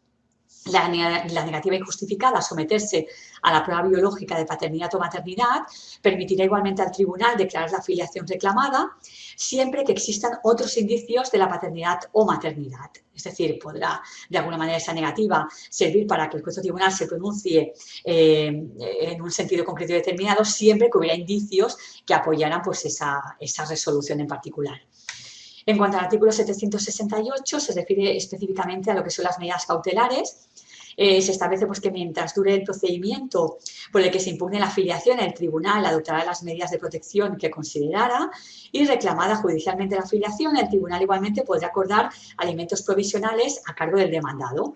la, negativa injustificada a someterse a la prueba biológica de paternidad o maternidad permitirá igualmente al tribunal declarar la afiliación reclamada siempre que existan otros indicios de la paternidad o maternidad. Es decir, podrá de alguna manera esa negativa servir para que el juez o tribunal se pronuncie eh, en un sentido concreto y determinado siempre que hubiera indicios que apoyaran pues, esa, esa resolución en particular. En cuanto al artículo 768, se refiere específicamente a lo que son las medidas cautelares. Eh, se establece pues, que mientras dure el procedimiento por el que se impugne la afiliación, el tribunal adoptará las medidas de protección que considerara y reclamada judicialmente la afiliación, el tribunal igualmente podrá acordar alimentos provisionales a cargo del demandado.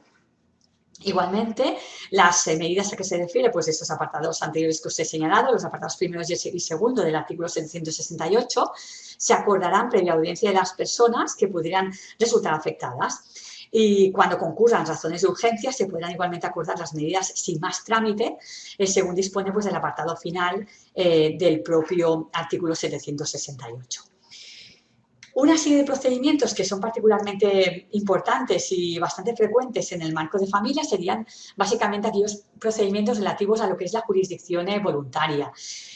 Igualmente, las eh, medidas a que se refiere, pues estos apartados anteriores que os he señalado, los apartados primeros y segundo del artículo 768, se acordarán previa audiencia de las personas que pudieran resultar afectadas. Y cuando concurran razones de urgencia, se podrán igualmente acordar las medidas sin más trámite, eh, según dispone pues, del apartado final eh, del propio artículo 768. Una serie de procedimientos que son particularmente importantes y bastante frecuentes en el marco de familia serían básicamente aquellos procedimientos relativos a lo que es la jurisdicción voluntaria.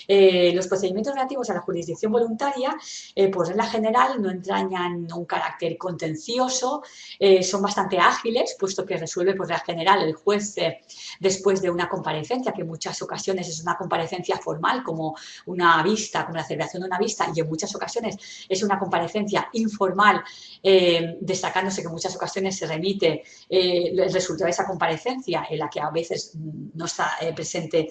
Eh, los procedimientos relativos a la jurisdicción voluntaria, eh, por regla general, no entrañan un carácter contencioso, eh, son bastante ágiles, puesto que resuelve por regla general el juez después de una comparecencia, que en muchas ocasiones es una comparecencia formal, como una vista, como la celebración de una vista, y en muchas ocasiones es una comparecencia informal, destacándose que en muchas ocasiones se remite el resultado de esa comparecencia, en la que a veces no está presente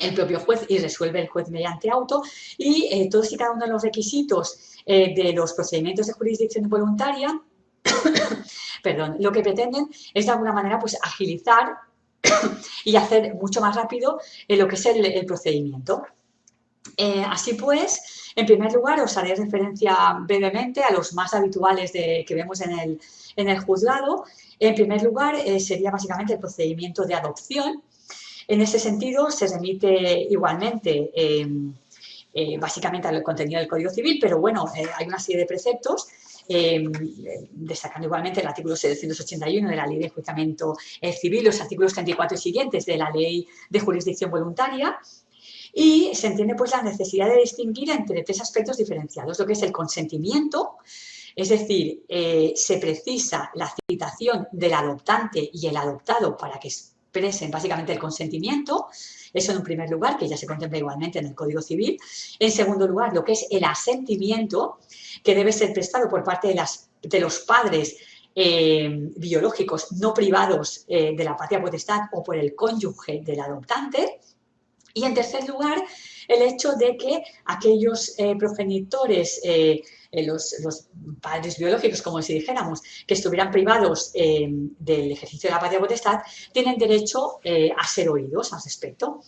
el propio juez y resuelve el juez mediante auto y eh, todos y cada uno de los requisitos eh, de los procedimientos de jurisdicción voluntaria, perdón, lo que pretenden es de alguna manera pues agilizar y hacer mucho más rápido eh, lo que es el, procedimiento. Así pues, en primer lugar, os haré referencia brevemente a los más habituales de, que vemos en el, en el juzgado. En primer lugar, sería básicamente el procedimiento de adopción, en ese sentido, se remite igualmente em, eh, básicamente al contenido del Código Civil, pero bueno, eh, hay una serie de preceptos em, destacando igualmente el artículo 781 de la Ley de Enjuiciamiento Civil, los artículos 34 y siguientes de la Ley de Jurisdicción Voluntaria, y se entiende pues la necesidad de distinguir entre tres aspectos diferenciados, lo que es el consentimiento, es decir, eh, se precisa la citación del adoptante y el adoptado para que expresen básicamente el consentimiento, eso en un primer lugar, que ya se contempla igualmente en el Código Civil. En segundo lugar, lo que es el asentimiento, que debe ser prestado por parte de, las, de los padres eh, biológicos no privados eh, de la patria potestad o por el cónyuge del adoptante. Y en tercer lugar, el hecho de que aquellos eh, progenitores, los, los, padres biológicos, como si dijéramos, que estuvieran privados del ejercicio de la patria potestad, tienen derecho a ser oídos al respecto.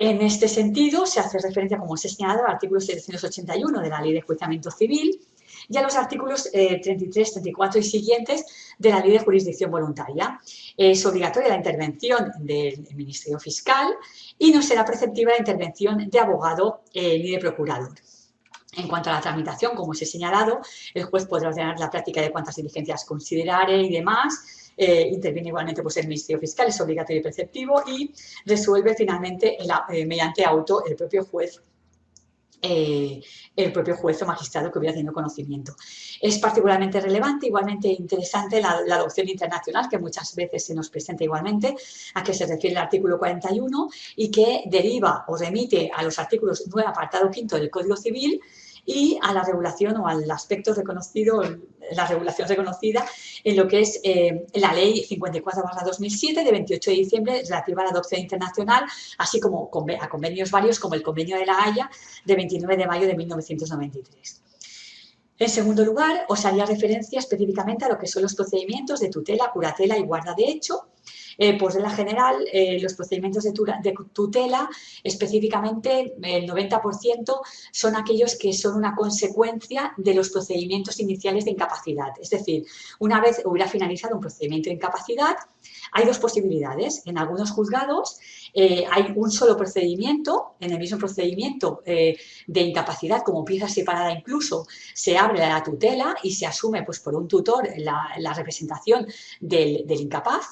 En este sentido, se hace referencia, como os he señalado, al artículo 781 de la Ley de Juiciamiento Civil, y a los artículos 33, eh, 34 y siguientes de la Ley de Jurisdicción Voluntaria. Es obligatoria la intervención del Ministerio Fiscal y no será preceptiva la intervención de abogado eh, ni de procurador. En cuanto a la tramitación, como os he señalado, el juez podrá ordenar la práctica de cuantas diligencias considerare y demás, eh, interviene igualmente pues, el Ministerio Fiscal, es obligatorio y preceptivo y resuelve finalmente mediante auto el propio juez eh, el propio juez o magistrado que hubiera tenido conocimiento. Es particularmente relevante, igualmente interesante la, adopción internacional que muchas veces se nos presenta igualmente, a que se refiere el artículo 41 y que deriva o remite a los artículos 9 apartado 5 del Código Civil y a la regulación o al aspecto reconocido, la regulación reconocida en lo que es eh, la Ley 54-2007 de 28 de diciembre relativa a la adopción internacional, así como a convenios varios como el Convenio de la Haya de 29 de mayo de 1993. En segundo lugar, os haría referencia específicamente a lo que son los procedimientos de tutela, curatela y guarda de hecho, eh, por regla general, eh, los procedimientos de, tutela, específicamente el 90%, son aquellos que son una consecuencia de los procedimientos iniciales de incapacidad. Es decir, una vez hubiera finalizado un procedimiento de incapacidad, hay dos posibilidades. En algunos juzgados eh, hay un solo procedimiento, en el mismo procedimiento de incapacidad, como pieza separada incluso, se abre la tutela y se asume pues, por un tutor la, representación del, incapaz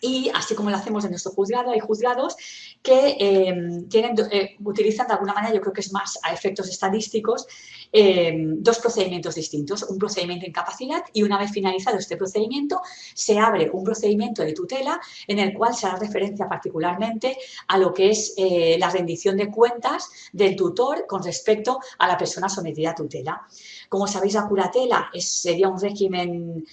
y así como lo hacemos en nuestro juzgado, hay juzgados que eh, eh, utilizan de alguna manera, yo creo que es más a efectos estadísticos, eh, dos procedimientos distintos, un procedimiento de incapacidad y una vez finalizado este procedimiento se abre un procedimiento de tutela en el cual se da referencia particularmente a lo que es la rendición de cuentas del tutor con respecto a la persona sometida a tutela. Como sabéis, la curatela sería un régimen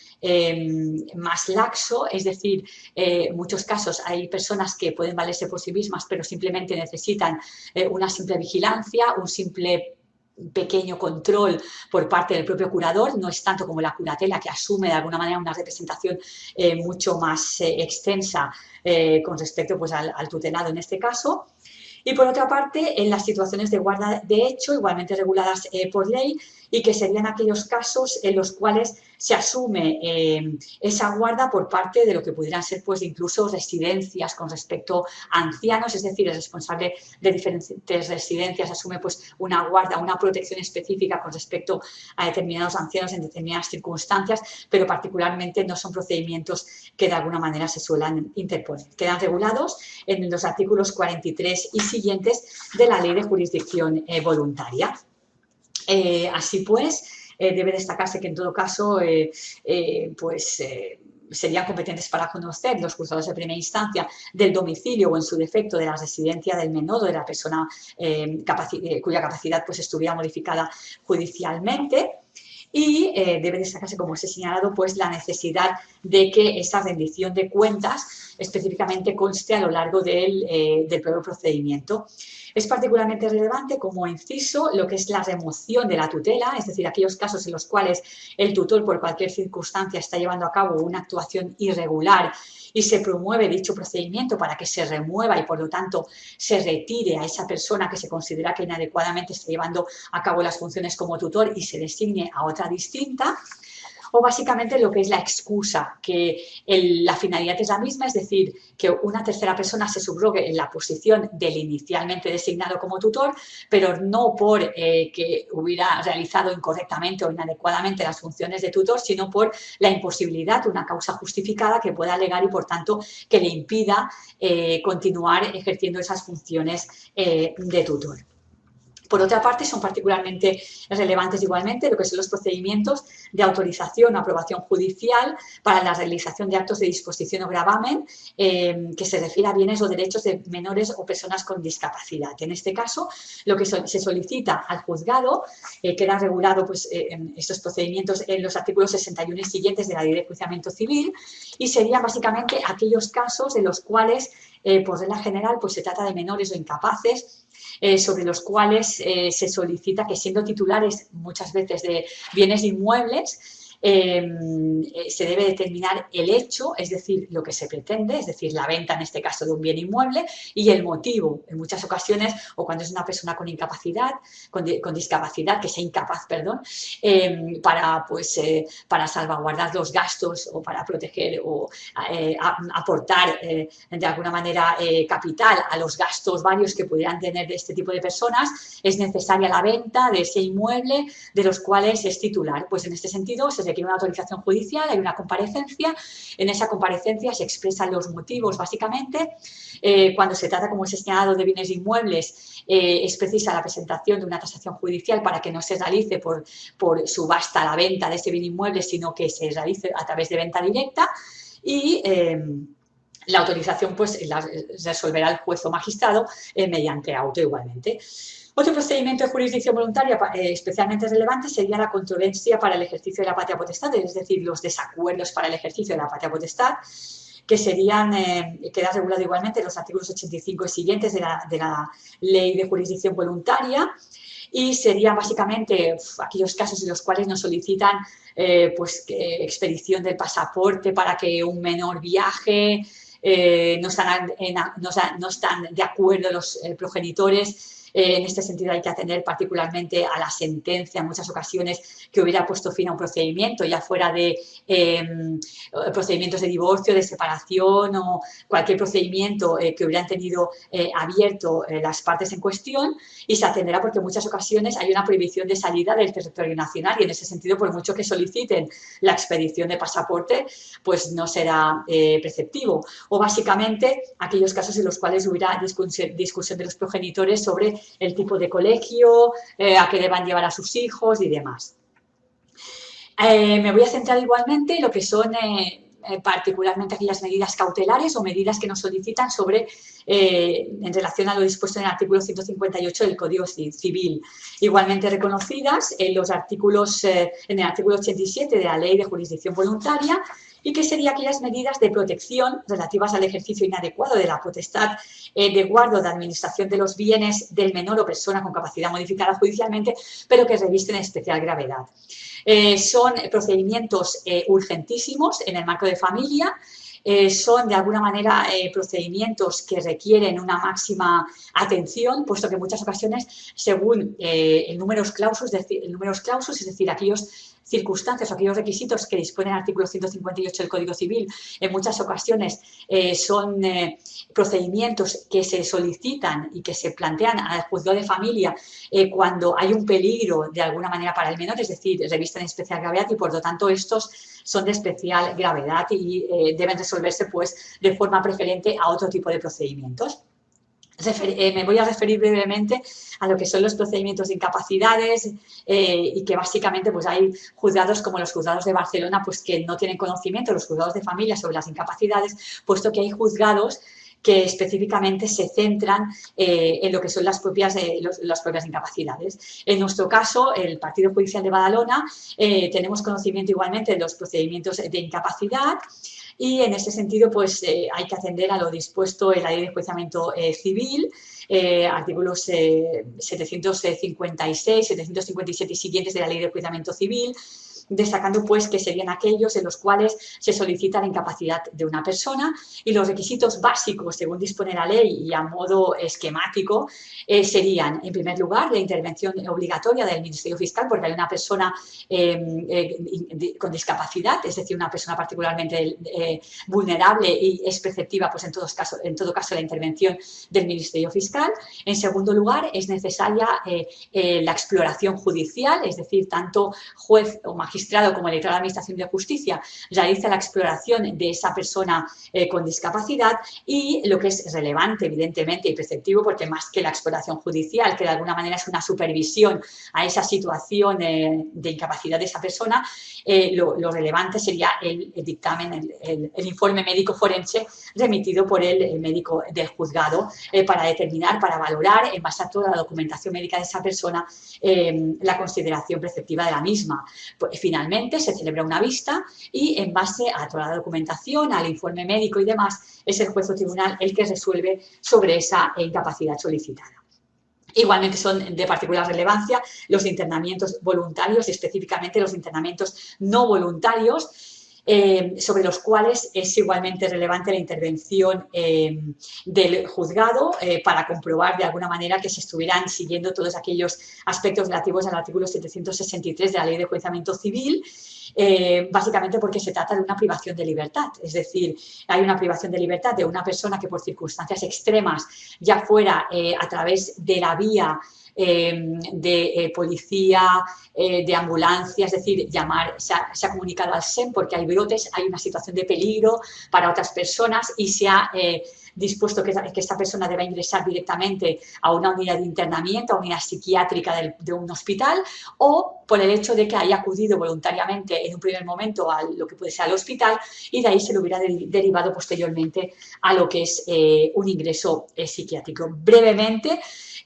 más laxo, es decir, en muchos casos hay personas que pueden valerse por sí mismas, pero simplemente necesitan eh, una simple vigilancia, un simple pequeño control por parte del propio curador, no es tanto como la curatela que asume de alguna manera una representación eh, mucho más eh, extensa con respecto pues, al, tutelado en este caso. Y por otra parte, en las situaciones de guarda de hecho, igualmente reguladas por ley, y que serían aquellos casos en los cuales se asume eh, esa guarda por parte de lo que pudieran ser pues incluso residencias con respecto a ancianos, es decir, el responsable de diferentes residencias asume pues una guarda, una protección específica con respecto a determinados ancianos en determinadas circunstancias, pero particularmente no son procedimientos que de alguna manera se suelen interponer. Quedan regulados en los artículos 43 y siguientes de la Ley de Jurisdicción eh, Voluntaria. Eh, así pues, eh, debe destacarse que en todo caso, eh, pues serían competentes para conocer los juzgados de primera instancia del domicilio o en su defecto de la residencia del menor o de la persona cuya capacidad pues, estuviera modificada judicialmente y debe destacarse, como os he señalado, pues la necesidad de que esa rendición de cuentas específicamente conste a lo largo del, del propio procedimiento. Es particularmente relevante como inciso lo que es la remoción de la tutela, es decir, aquellos casos en los cuales el tutor por cualquier circunstancia está llevando a cabo una actuación irregular y se promueve dicho procedimiento para que se remueva y por lo tanto se retire a esa persona que se considera que inadecuadamente está llevando a cabo las funciones como tutor y se designe a otra distinta o básicamente lo que es la excusa, que la finalidad es la misma, es decir, que una tercera persona se subrogue en la posición del inicialmente designado como tutor, pero no por eh, que hubiera realizado incorrectamente o inadecuadamente las funciones de tutor, sino por la imposibilidad, una causa justificada que pueda alegar y, por tanto, que le impida eh, continuar ejerciendo esas funciones eh, de tutor. Por otra parte, son particularmente relevantes igualmente lo que son los procedimientos de autorización o aprobación judicial para la realización de actos de disposición o gravamen eh, que se refiere a bienes o derechos de menores o personas con discapacidad. En este caso, lo que se solicita al juzgado eh, queda regulado pues, eh, en estos procedimientos en los artículos 61 y siguientes de la Ley de Enjuiciamiento Civil y serían básicamente aquellos casos en los cuales, por regla general, pues se trata de menores o incapaces eh, sobre los cuales eh, se solicita que siendo titulares muchas veces de bienes inmuebles, eh, se debe determinar el hecho, es decir, lo que se pretende, es decir, la venta en este caso de un bien inmueble y el motivo, en muchas ocasiones, o cuando es una persona con incapacidad, con, discapacidad, que sea incapaz, perdón, em, para, pues, eh, para salvaguardar los gastos o para proteger o eh, aportar de alguna manera capital a los gastos varios que pudieran tener de este tipo de personas, es necesaria la venta de ese inmueble de los cuales es titular. Pues en este sentido se requiere una autorización judicial, hay una comparecencia, en esa comparecencia se expresan los motivos básicamente, eh, cuando se trata, como he señalado, de bienes inmuebles, eh, es precisa la presentación de una tasación judicial para que no se realice por, por subasta la venta de ese bien inmueble, sino que se realice a través de venta directa y... Eh, la autorización pues la resolverá el juez o magistrado mediante auto igualmente. Otro procedimiento de jurisdicción voluntaria eh, especialmente relevante sería la controversia para el ejercicio de la patria potestad, es decir, los desacuerdos para el ejercicio de la patria potestad, que serían, eh, queda regulado igualmente en los artículos 85 y siguientes de la, Ley de Jurisdicción Voluntaria, y serían básicamente aquellos casos en los cuales nos solicitan eh, pues, expedición del pasaporte para que un menor viaje, no, están, no, están, de acuerdo los progenitores en este sentido hay que atender particularmente a la sentencia en muchas ocasiones que hubiera puesto fin a un procedimiento, ya fuera de em, procedimientos de divorcio, de separación o cualquier procedimiento eh, que hubieran tenido eh, abierto eh, las partes en cuestión y se atenderá porque en muchas ocasiones hay una prohibición de salida del territorio nacional y en ese sentido, por mucho que soliciten la expedición de pasaporte, pues no será preceptivo. O básicamente aquellos casos en los cuales hubiera discusión de los progenitores sobre el tipo de colegio, eh, a qué deban llevar a sus hijos y demás. Eh, me voy a centrar igualmente en lo que son eh, particularmente aquellas medidas cautelares o medidas que nos solicitan sobre, en relación a lo dispuesto en el artículo 158 del Código Civil. Igualmente reconocidas en los artículos, en el artículo 87 de la Ley de Jurisdicción Voluntaria y que serían aquellas medidas de protección relativas al ejercicio inadecuado de la potestad eh, de guardo de administración de los bienes del menor o persona con capacidad modificada judicialmente, pero que revisten especial gravedad. Eh, son procedimientos eh, urgentísimos en el marco de familia, son de alguna manera procedimientos que requieren una máxima atención, puesto que en muchas ocasiones, según el números clausus, el números clausus, es decir, aquellos circunstancias o aquellos requisitos que dispone el artículo 158 del Código Civil, en muchas ocasiones eh, son eh, procedimientos que se solicitan y que se plantean al juzgado de familia eh, cuando hay un peligro de alguna manera para el menor, es decir, revisten especial gravedad y por lo tanto estos son de especial gravedad y deben resolverse pues de forma preferente a otro tipo de procedimientos. Eh, me voy a referir brevemente a lo que son los procedimientos de incapacidades eh, y que básicamente pues hay juzgados como los juzgados de Barcelona pues que no tienen conocimiento, los juzgados de familia sobre las incapacidades, puesto que hay juzgados que específicamente se centran eh, en lo que son las propias, las propias incapacidades. En nuestro caso, el Partido Judicial de Badalona, tenemos conocimiento igualmente de los procedimientos de incapacidad, y en ese sentido pues eh, hay que atender a lo dispuesto en la ley de enjuiciamiento eh, civil, eh, artículos 756, 757 y siguientes de la ley de enjuiciamiento civil, destacando pues que serían aquellos en los cuales se solicita la incapacidad de una persona y los requisitos básicos, según dispone la ley y a modo esquemático, eh, serían, en primer lugar, la intervención obligatoria del Ministerio Fiscal porque hay una persona em, eh, con discapacidad, es decir, una persona particularmente eh, vulnerable y es perceptiva, pues en, todos casos, en todo caso, la intervención del Ministerio Fiscal. En segundo lugar, es necesaria la exploración judicial, es decir, tanto juez o magistrado como electoral de Administración de Justicia realiza la exploración de esa persona con discapacidad y lo que es relevante, evidentemente, y perceptivo, porque más que la exploración judicial, que de alguna manera es una supervisión a esa situación eh, de incapacidad de esa persona, eh, lo, relevante sería el, dictamen, el, informe médico forense remitido por el, médico del juzgado eh, para determinar, para valorar, en base a toda la documentación médica de esa persona, la consideración preceptiva de la misma. Pues, finalmente, se celebra una vista y en base a toda la documentación, al informe médico y demás, es el juez o tribunal el que resuelve sobre esa incapacidad solicitada. Igualmente son de particular relevancia los internamientos voluntarios y específicamente los internamientos no voluntarios, eh, sobre los cuales es igualmente relevante la intervención eh, del juzgado eh, para comprobar de alguna manera que se estuvieran siguiendo todos aquellos aspectos relativos al artículo 763 de la Ley de Juizamiento Civil eh, básicamente porque se trata de una privación de libertad. Es decir, hay una privación de libertad de una persona que por circunstancias extremas, ya fuera eh, a través de la vía eh, de policía, de ambulancia, es decir, llamar, se ha, se ha, comunicado al SEM porque hay hay una situación de peligro para otras personas y se ha dispuesto que, esta persona deba ingresar directamente a una unidad de internamiento, a una unidad psiquiátrica de un hospital, o por el hecho de que haya acudido voluntariamente en un primer momento a lo que puede ser al hospital y de ahí se lo hubiera derivado posteriormente a lo que es eh, un ingreso eh, psiquiátrico. Brevemente,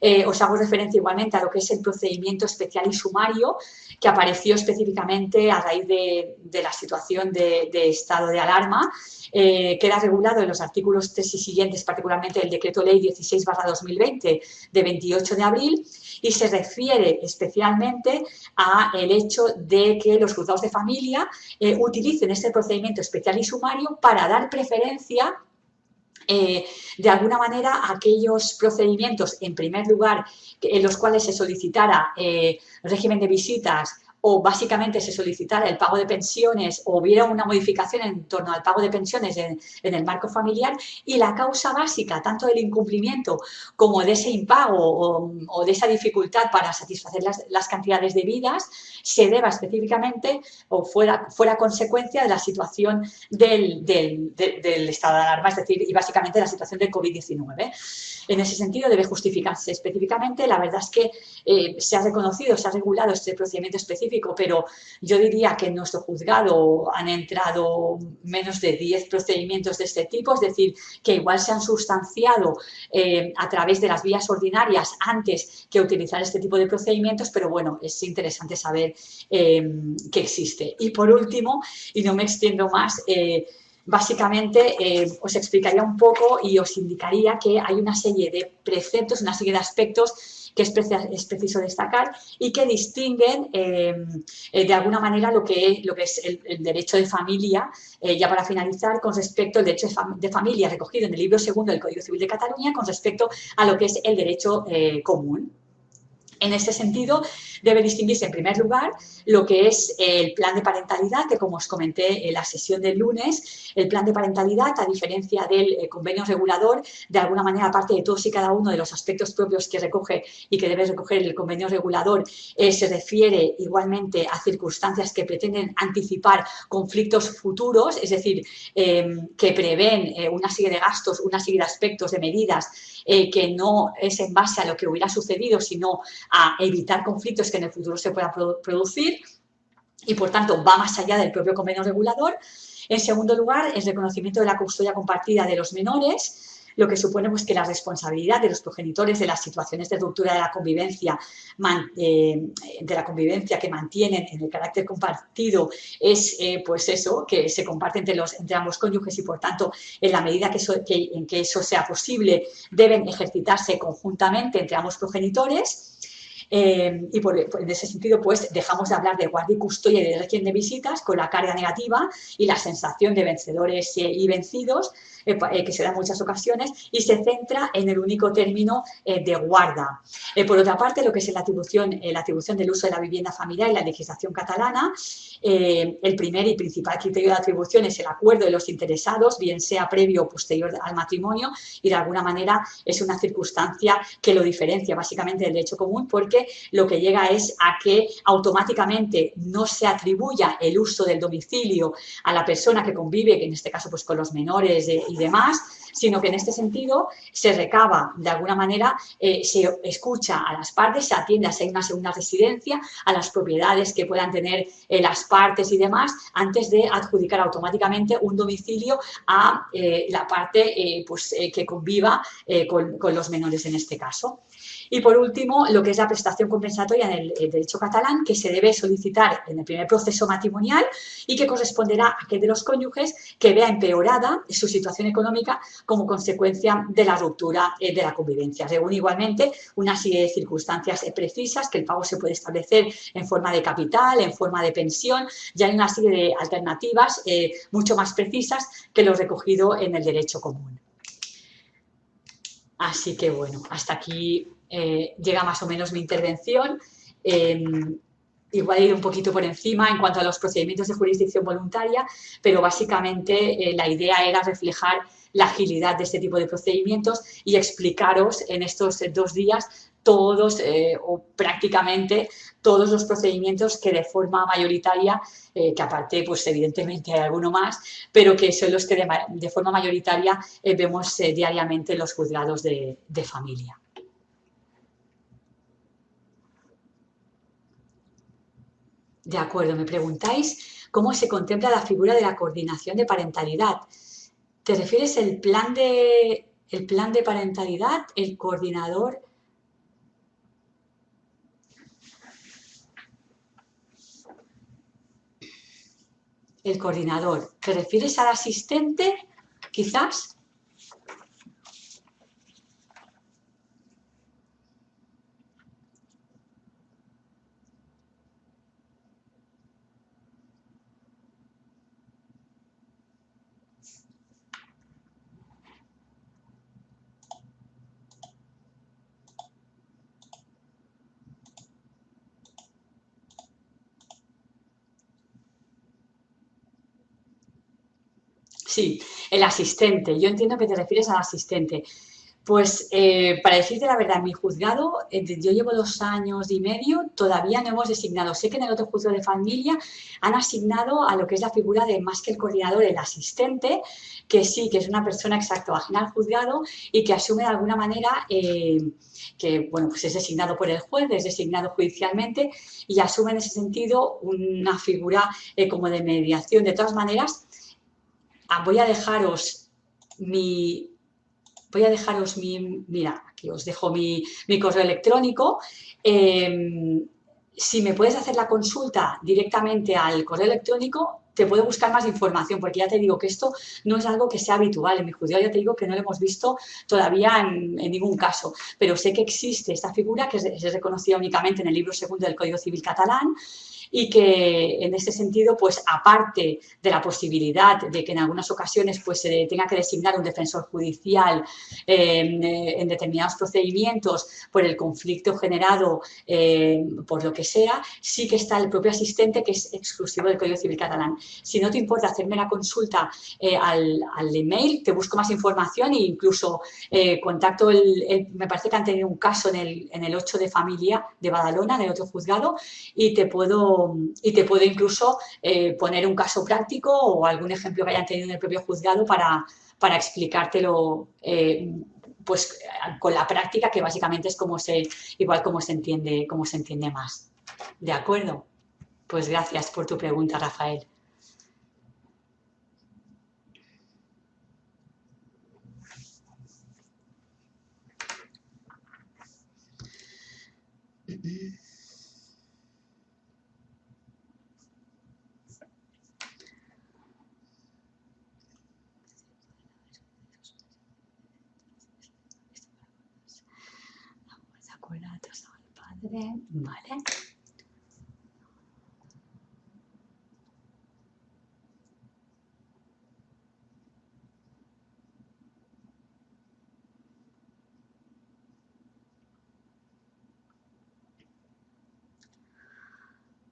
eh, os hago referencia igualmente a lo que es el procedimiento especial y sumario que apareció específicamente a raíz de, la situación de, estado de alarma, eh, queda regulado en los artículos 3 y siguientes, particularmente el Decreto Ley 16 2020 de 28 de abril, y se refiere especialmente a el hecho de que los juzgados de familia eh, utilicen este procedimiento especial y sumario para dar preferencia eh, de alguna manera aquellos procedimientos, en primer lugar, en los cuales se solicitara eh, régimen de visitas o básicamente se solicitara el pago de pensiones o hubiera una modificación en torno al pago de pensiones en, el marco familiar y la causa básica tanto del incumplimiento como de ese impago o, de esa dificultad para satisfacer las, cantidades debidas se deba específicamente o fuera, fuera consecuencia de la situación del, estado de alarma, es decir, y básicamente la situación del COVID-19. En ese sentido debe justificarse específicamente. La verdad es que eh, se ha reconocido, se ha regulado este procedimiento específico, pero yo diría que en nuestro juzgado han entrado menos de 10 procedimientos de este tipo, es decir, que igual se han sustanciado eh, a través de las vías ordinarias antes que utilizar este tipo de procedimientos, pero bueno, es interesante saber eh, que existe. Y por último, y no me extiendo más, básicamente eh, os explicaría un poco y os indicaría que hay una serie de preceptos, una serie de aspectos que es, preciso destacar y que distinguen eh, eh, de alguna manera lo que es, lo que es el, derecho de familia, ya para finalizar, con respecto al derecho de, familia recogido en el libro segundo del Código Civil de Cataluña con respecto a lo que es el derecho común. En este sentido, debe distinguirse en primer lugar lo que es el plan de parentalidad, que como os comenté en la sesión del lunes, el plan de parentalidad, a diferencia del eh, convenio regulador, de alguna manera, aparte de todos y cada uno de los aspectos propios que recoge y que debe recoger el convenio regulador, eh, se refiere igualmente a circunstancias que pretenden anticipar conflictos futuros, es decir, em, que prevén eh, una serie de gastos, una serie de aspectos, de medidas que no es en base a lo que hubiera sucedido, sino a evitar conflictos que en el futuro se puedan producir y, por tanto, va más allá del propio convenio regulador. En segundo lugar, el reconocimiento de la custodia compartida de los menores, lo que supone pues, que la responsabilidad de los progenitores de las situaciones de ruptura de la convivencia, eh, de la convivencia que mantienen en el carácter compartido es eh, pues eso, que se comparte entre, los, entre ambos cónyuges y por tanto en la medida que, en que eso sea posible deben ejercitarse conjuntamente entre ambos progenitores. Eh, y por, en ese sentido, pues dejamos de hablar de guardia y custodia y de régimen de visitas con la carga negativa y la sensación de vencedores y vencidos, que se da en muchas ocasiones, y se centra en el único término de guarda. por otra parte, lo que es la atribución, la atribución del uso de la vivienda familiar y la legislación catalana, el primer y principal criterio de atribución es el acuerdo de los interesados, bien sea previo o posterior al matrimonio, y de alguna manera es una circunstancia que lo diferencia básicamente del derecho común porque lo que llega es a que automáticamente no se atribuya el uso del domicilio a la persona que convive, que en este caso pues con los menores y demás, sino que en este sentido se recaba de alguna manera, eh, se escucha a las partes, se atiende a una segunda residencia, a las propiedades que puedan tener eh, las partes y demás, antes de adjudicar automáticamente un domicilio a eh, la parte pues, que conviva con, con los menores en este caso. Y por último, lo que es la prestación compensatoria en el, derecho catalán, que se debe solicitar en el primer proceso matrimonial y que corresponderá a aquel de los cónyuges que vea empeorada su situación económica como consecuencia de la ruptura eh, de la convivencia. Según igualmente una serie de circunstancias precisas que el pago se puede establecer en forma de capital, en forma de pensión, ya hay una serie de alternativas eh, mucho más precisas que lo recogido en el derecho común. Así que bueno, hasta aquí eh, llega más o menos mi intervención. Eh, igual ir un poquito por encima en cuanto a los procedimientos de jurisdicción voluntaria, pero básicamente eh, la idea era reflejar la agilidad de este tipo de procedimientos y explicaros en estos dos días todos o prácticamente todos los procedimientos que de forma mayoritaria, que aparte pues evidentemente hay alguno más, pero que son los que de, forma mayoritaria vemos diariamente en los juzgados de familia. De acuerdo, me preguntáis cómo se contempla la figura de la coordinación de parentalidad. ¿Te refieres al plan de, el plan de parentalidad, el coordinador? El coordinador. ¿Te refieres al asistente, quizás? Sí, el asistente. Yo entiendo que te refieres al asistente. Pues eh, para decirte la verdad, mi juzgado, eh, yo llevo dos años y medio, todavía no hemos designado. Sé que en el otro juzgado de familia han asignado a lo que es la figura de más que el coordinador, el asistente, que sí, que es una persona exacto ajena al juzgado y que asume de alguna manera eh, que, bueno, pues es designado por el juez, es designado judicialmente y asume en ese sentido una figura como de mediación. De todas maneras, voy a dejaros mi, voy a dejaros mi, mira, aquí os dejo mi, correo electrónico. Em, si me puedes hacer la consulta directamente al correo electrónico, te puedo buscar más información, porque ya te digo que esto no es algo que sea habitual. En mi judío ya te digo que no lo hemos visto todavía en, ningún caso, pero sé que existe esta figura que es, reconocida únicamente en el libro segundo del Código Civil catalán, y que en ese sentido, pues aparte de la posibilidad de que en algunas ocasiones pues se tenga que designar un defensor judicial eh, en determinados procedimientos por el conflicto generado em, por lo que sea, sí que está el propio asistente que es exclusivo del Código Civil catalán. Si no te importa hacerme la consulta eh, al, email, te busco más información e incluso eh, contacto, el, me parece que han tenido un caso en el, en el 8 de familia de Badalona, en otro juzgado, y te puedo y te puedo incluso eh, poner un caso práctico o algún ejemplo que hayan tenido en el propio juzgado para, para explicártelo eh, pues con la práctica que básicamente es como se, igual se entiende, como se entiende más. ¿De acuerdo? Pues gracias por tu pregunta, Rafael.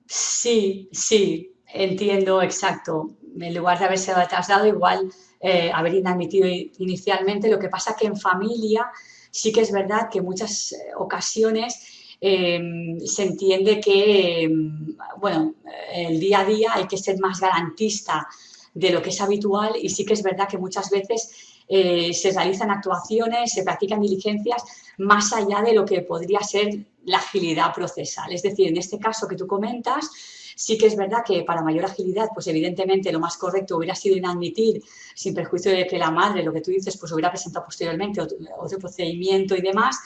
Sí, sí, entiendo, exacto. En lugar de haberse atrasado, igual eh, haber inadmitido inicialmente. Lo que pasa que en familia sí que es verdad que muchas eh, ocasiones em, se entiende que, em, bueno, el día a día hay que ser más garantista de lo que es habitual y sí que es verdad que muchas veces eh, se realizan actuaciones, se practican diligencias más allá de lo que podría ser la agilidad procesal. Es decir, en este caso que tú comentas, Sí que es verdad que para mayor agilidad, pues evidentemente lo más correcto hubiera sido inadmitir, sin perjuicio de que la madre, lo que tú dices, pues hubiera presentado posteriormente otro, procedimiento y demás,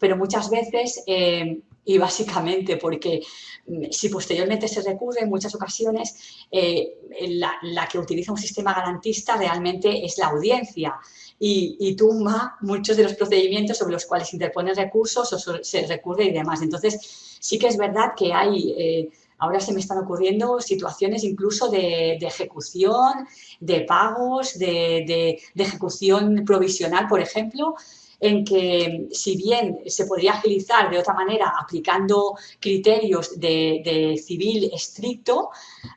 pero muchas veces, eh, y básicamente porque mm, si posteriormente se recurre, en muchas ocasiones, eh, la, que utiliza un sistema garantista realmente es la audiencia y, tumba muchos de los procedimientos sobre los cuales interponen recursos o se recurre y demás. Entonces, sí que es verdad que hay... Eh, Ahora se me están ocurriendo situaciones incluso de, ejecución, de pagos, de, ejecución provisional, por ejemplo, en que si bien se podría agilizar de otra manera aplicando criterios de, civil estricto,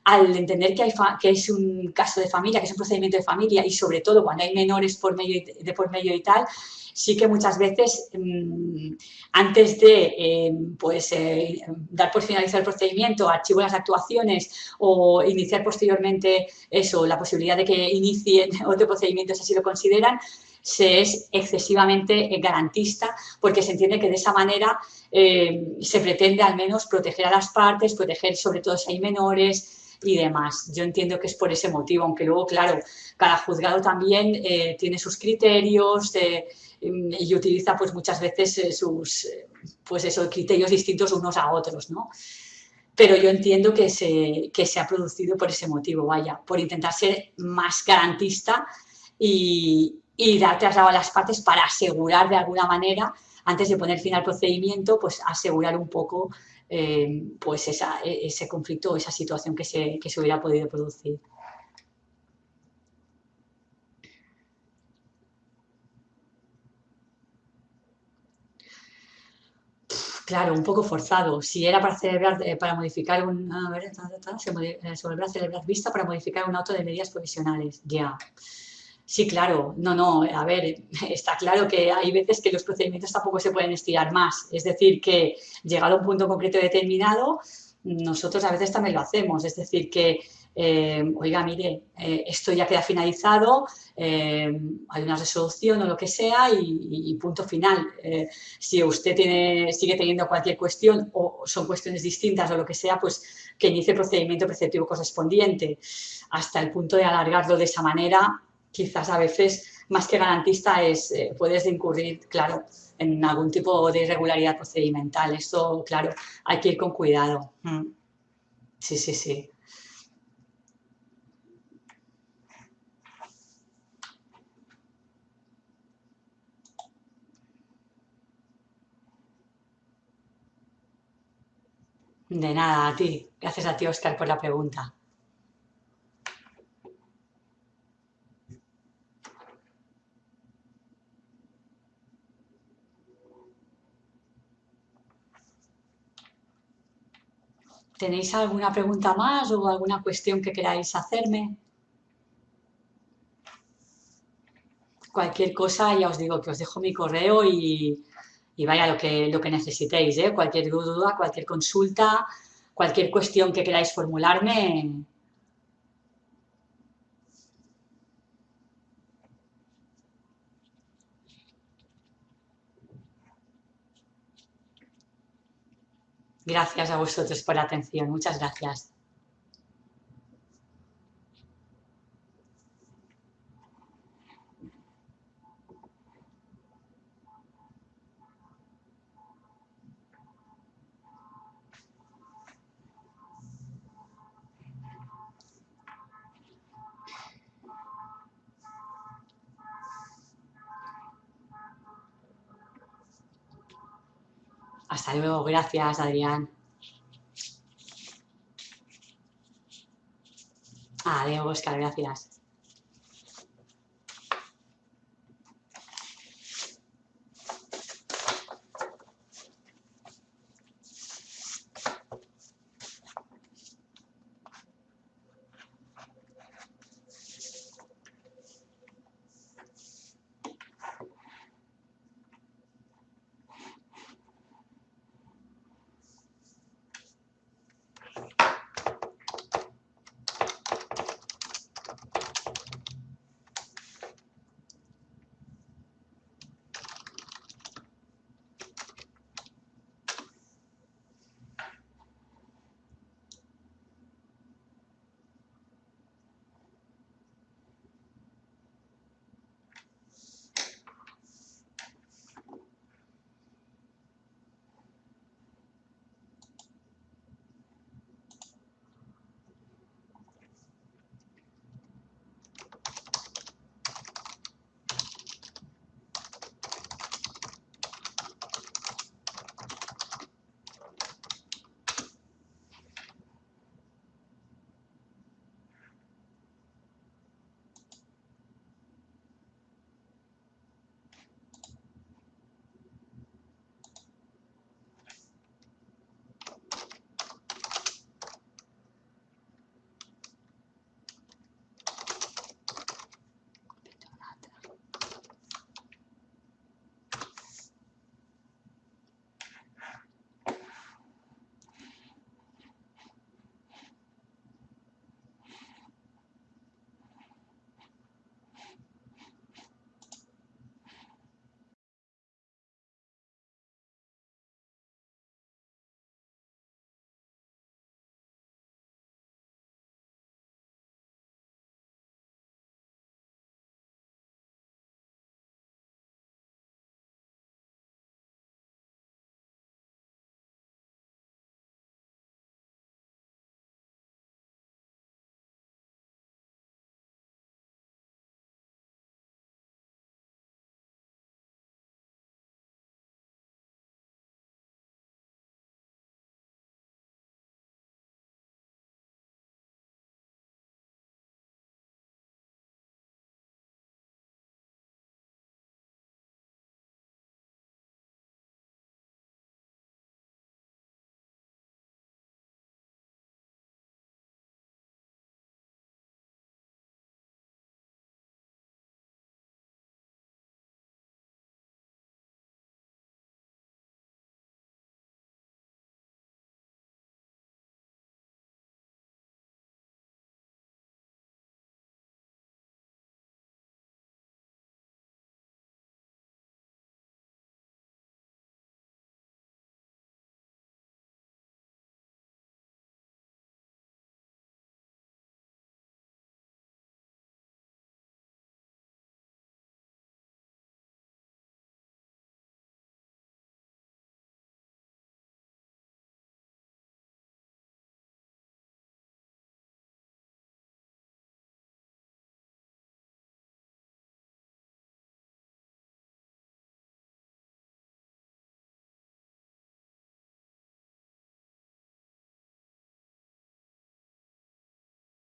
al entender que, hay que es un caso de familia, que es un procedimiento de familia y sobre todo cuando hay menores por medio de por medio y tal, sí que muchas veces mm, antes de eh, pues, eh, dar por finalizar el procedimiento, archivo las actuaciones o iniciar posteriormente eso, la posibilidad de que inicien otro procedimiento si así lo consideran, se es excesivamente garantista porque se entiende que de esa manera eh, se pretende al menos proteger a las partes, proteger sobre todo si hay menores y demás. Yo entiendo que es por ese motivo, aunque luego, claro, cada juzgado también tiene sus criterios, y utiliza pues muchas veces eh, sus eh, pues esos criterios distintos unos a otros, ¿no? Pero yo entiendo que se, que se ha producido por ese motivo, vaya, por intentar ser más garantista y, y dar traslado a las partes para asegurar de alguna manera, antes de poner fin al procedimiento, pues asegurar un poco eh, pues esa, ese conflicto o esa situación que se, que se hubiera podido producir. Claro, un poco forzado. Si era para celebrar, eh, para modificar un, a ver, se, eh, se volverá a celebrar vista para modificar un auto de medidas provisionales. Ya. Sí, claro. No, no. A ver, está claro que hay veces que los procedimientos tampoco se pueden estirar más. Es decir, que llegado a un punto concreto determinado, nosotros a veces también lo hacemos. Es decir, que eh, oiga, mire, eh, esto ya queda finalizado, eh, hay una resolución o lo que sea y, punto final. si usted tiene, sigue teniendo cualquier cuestión o son cuestiones distintas o lo que sea, pues que inicie el procedimiento preceptivo correspondiente. Hasta el punto de alargarlo de esa manera, quizás a veces más que garantista es, puedes incurrir, claro, en algún tipo de irregularidad procedimental. Esto, claro, hay que ir con cuidado. Mm. Sí, sí, sí. De nada, a ti. Gracias a ti, Oscar, por la pregunta. ¿Tenéis alguna pregunta más o alguna cuestión que queráis hacerme? Cualquier cosa, ya os digo que os dejo mi correo y, vaya lo que, lo que necesitéis, ¿eh? cualquier duda, cualquier consulta, cualquier cuestión que queráis formularme. Gracias a vosotros por la atención. Muchas gracias. Hasta luego, gracias Adrián. Adiós, Oscar, gracias.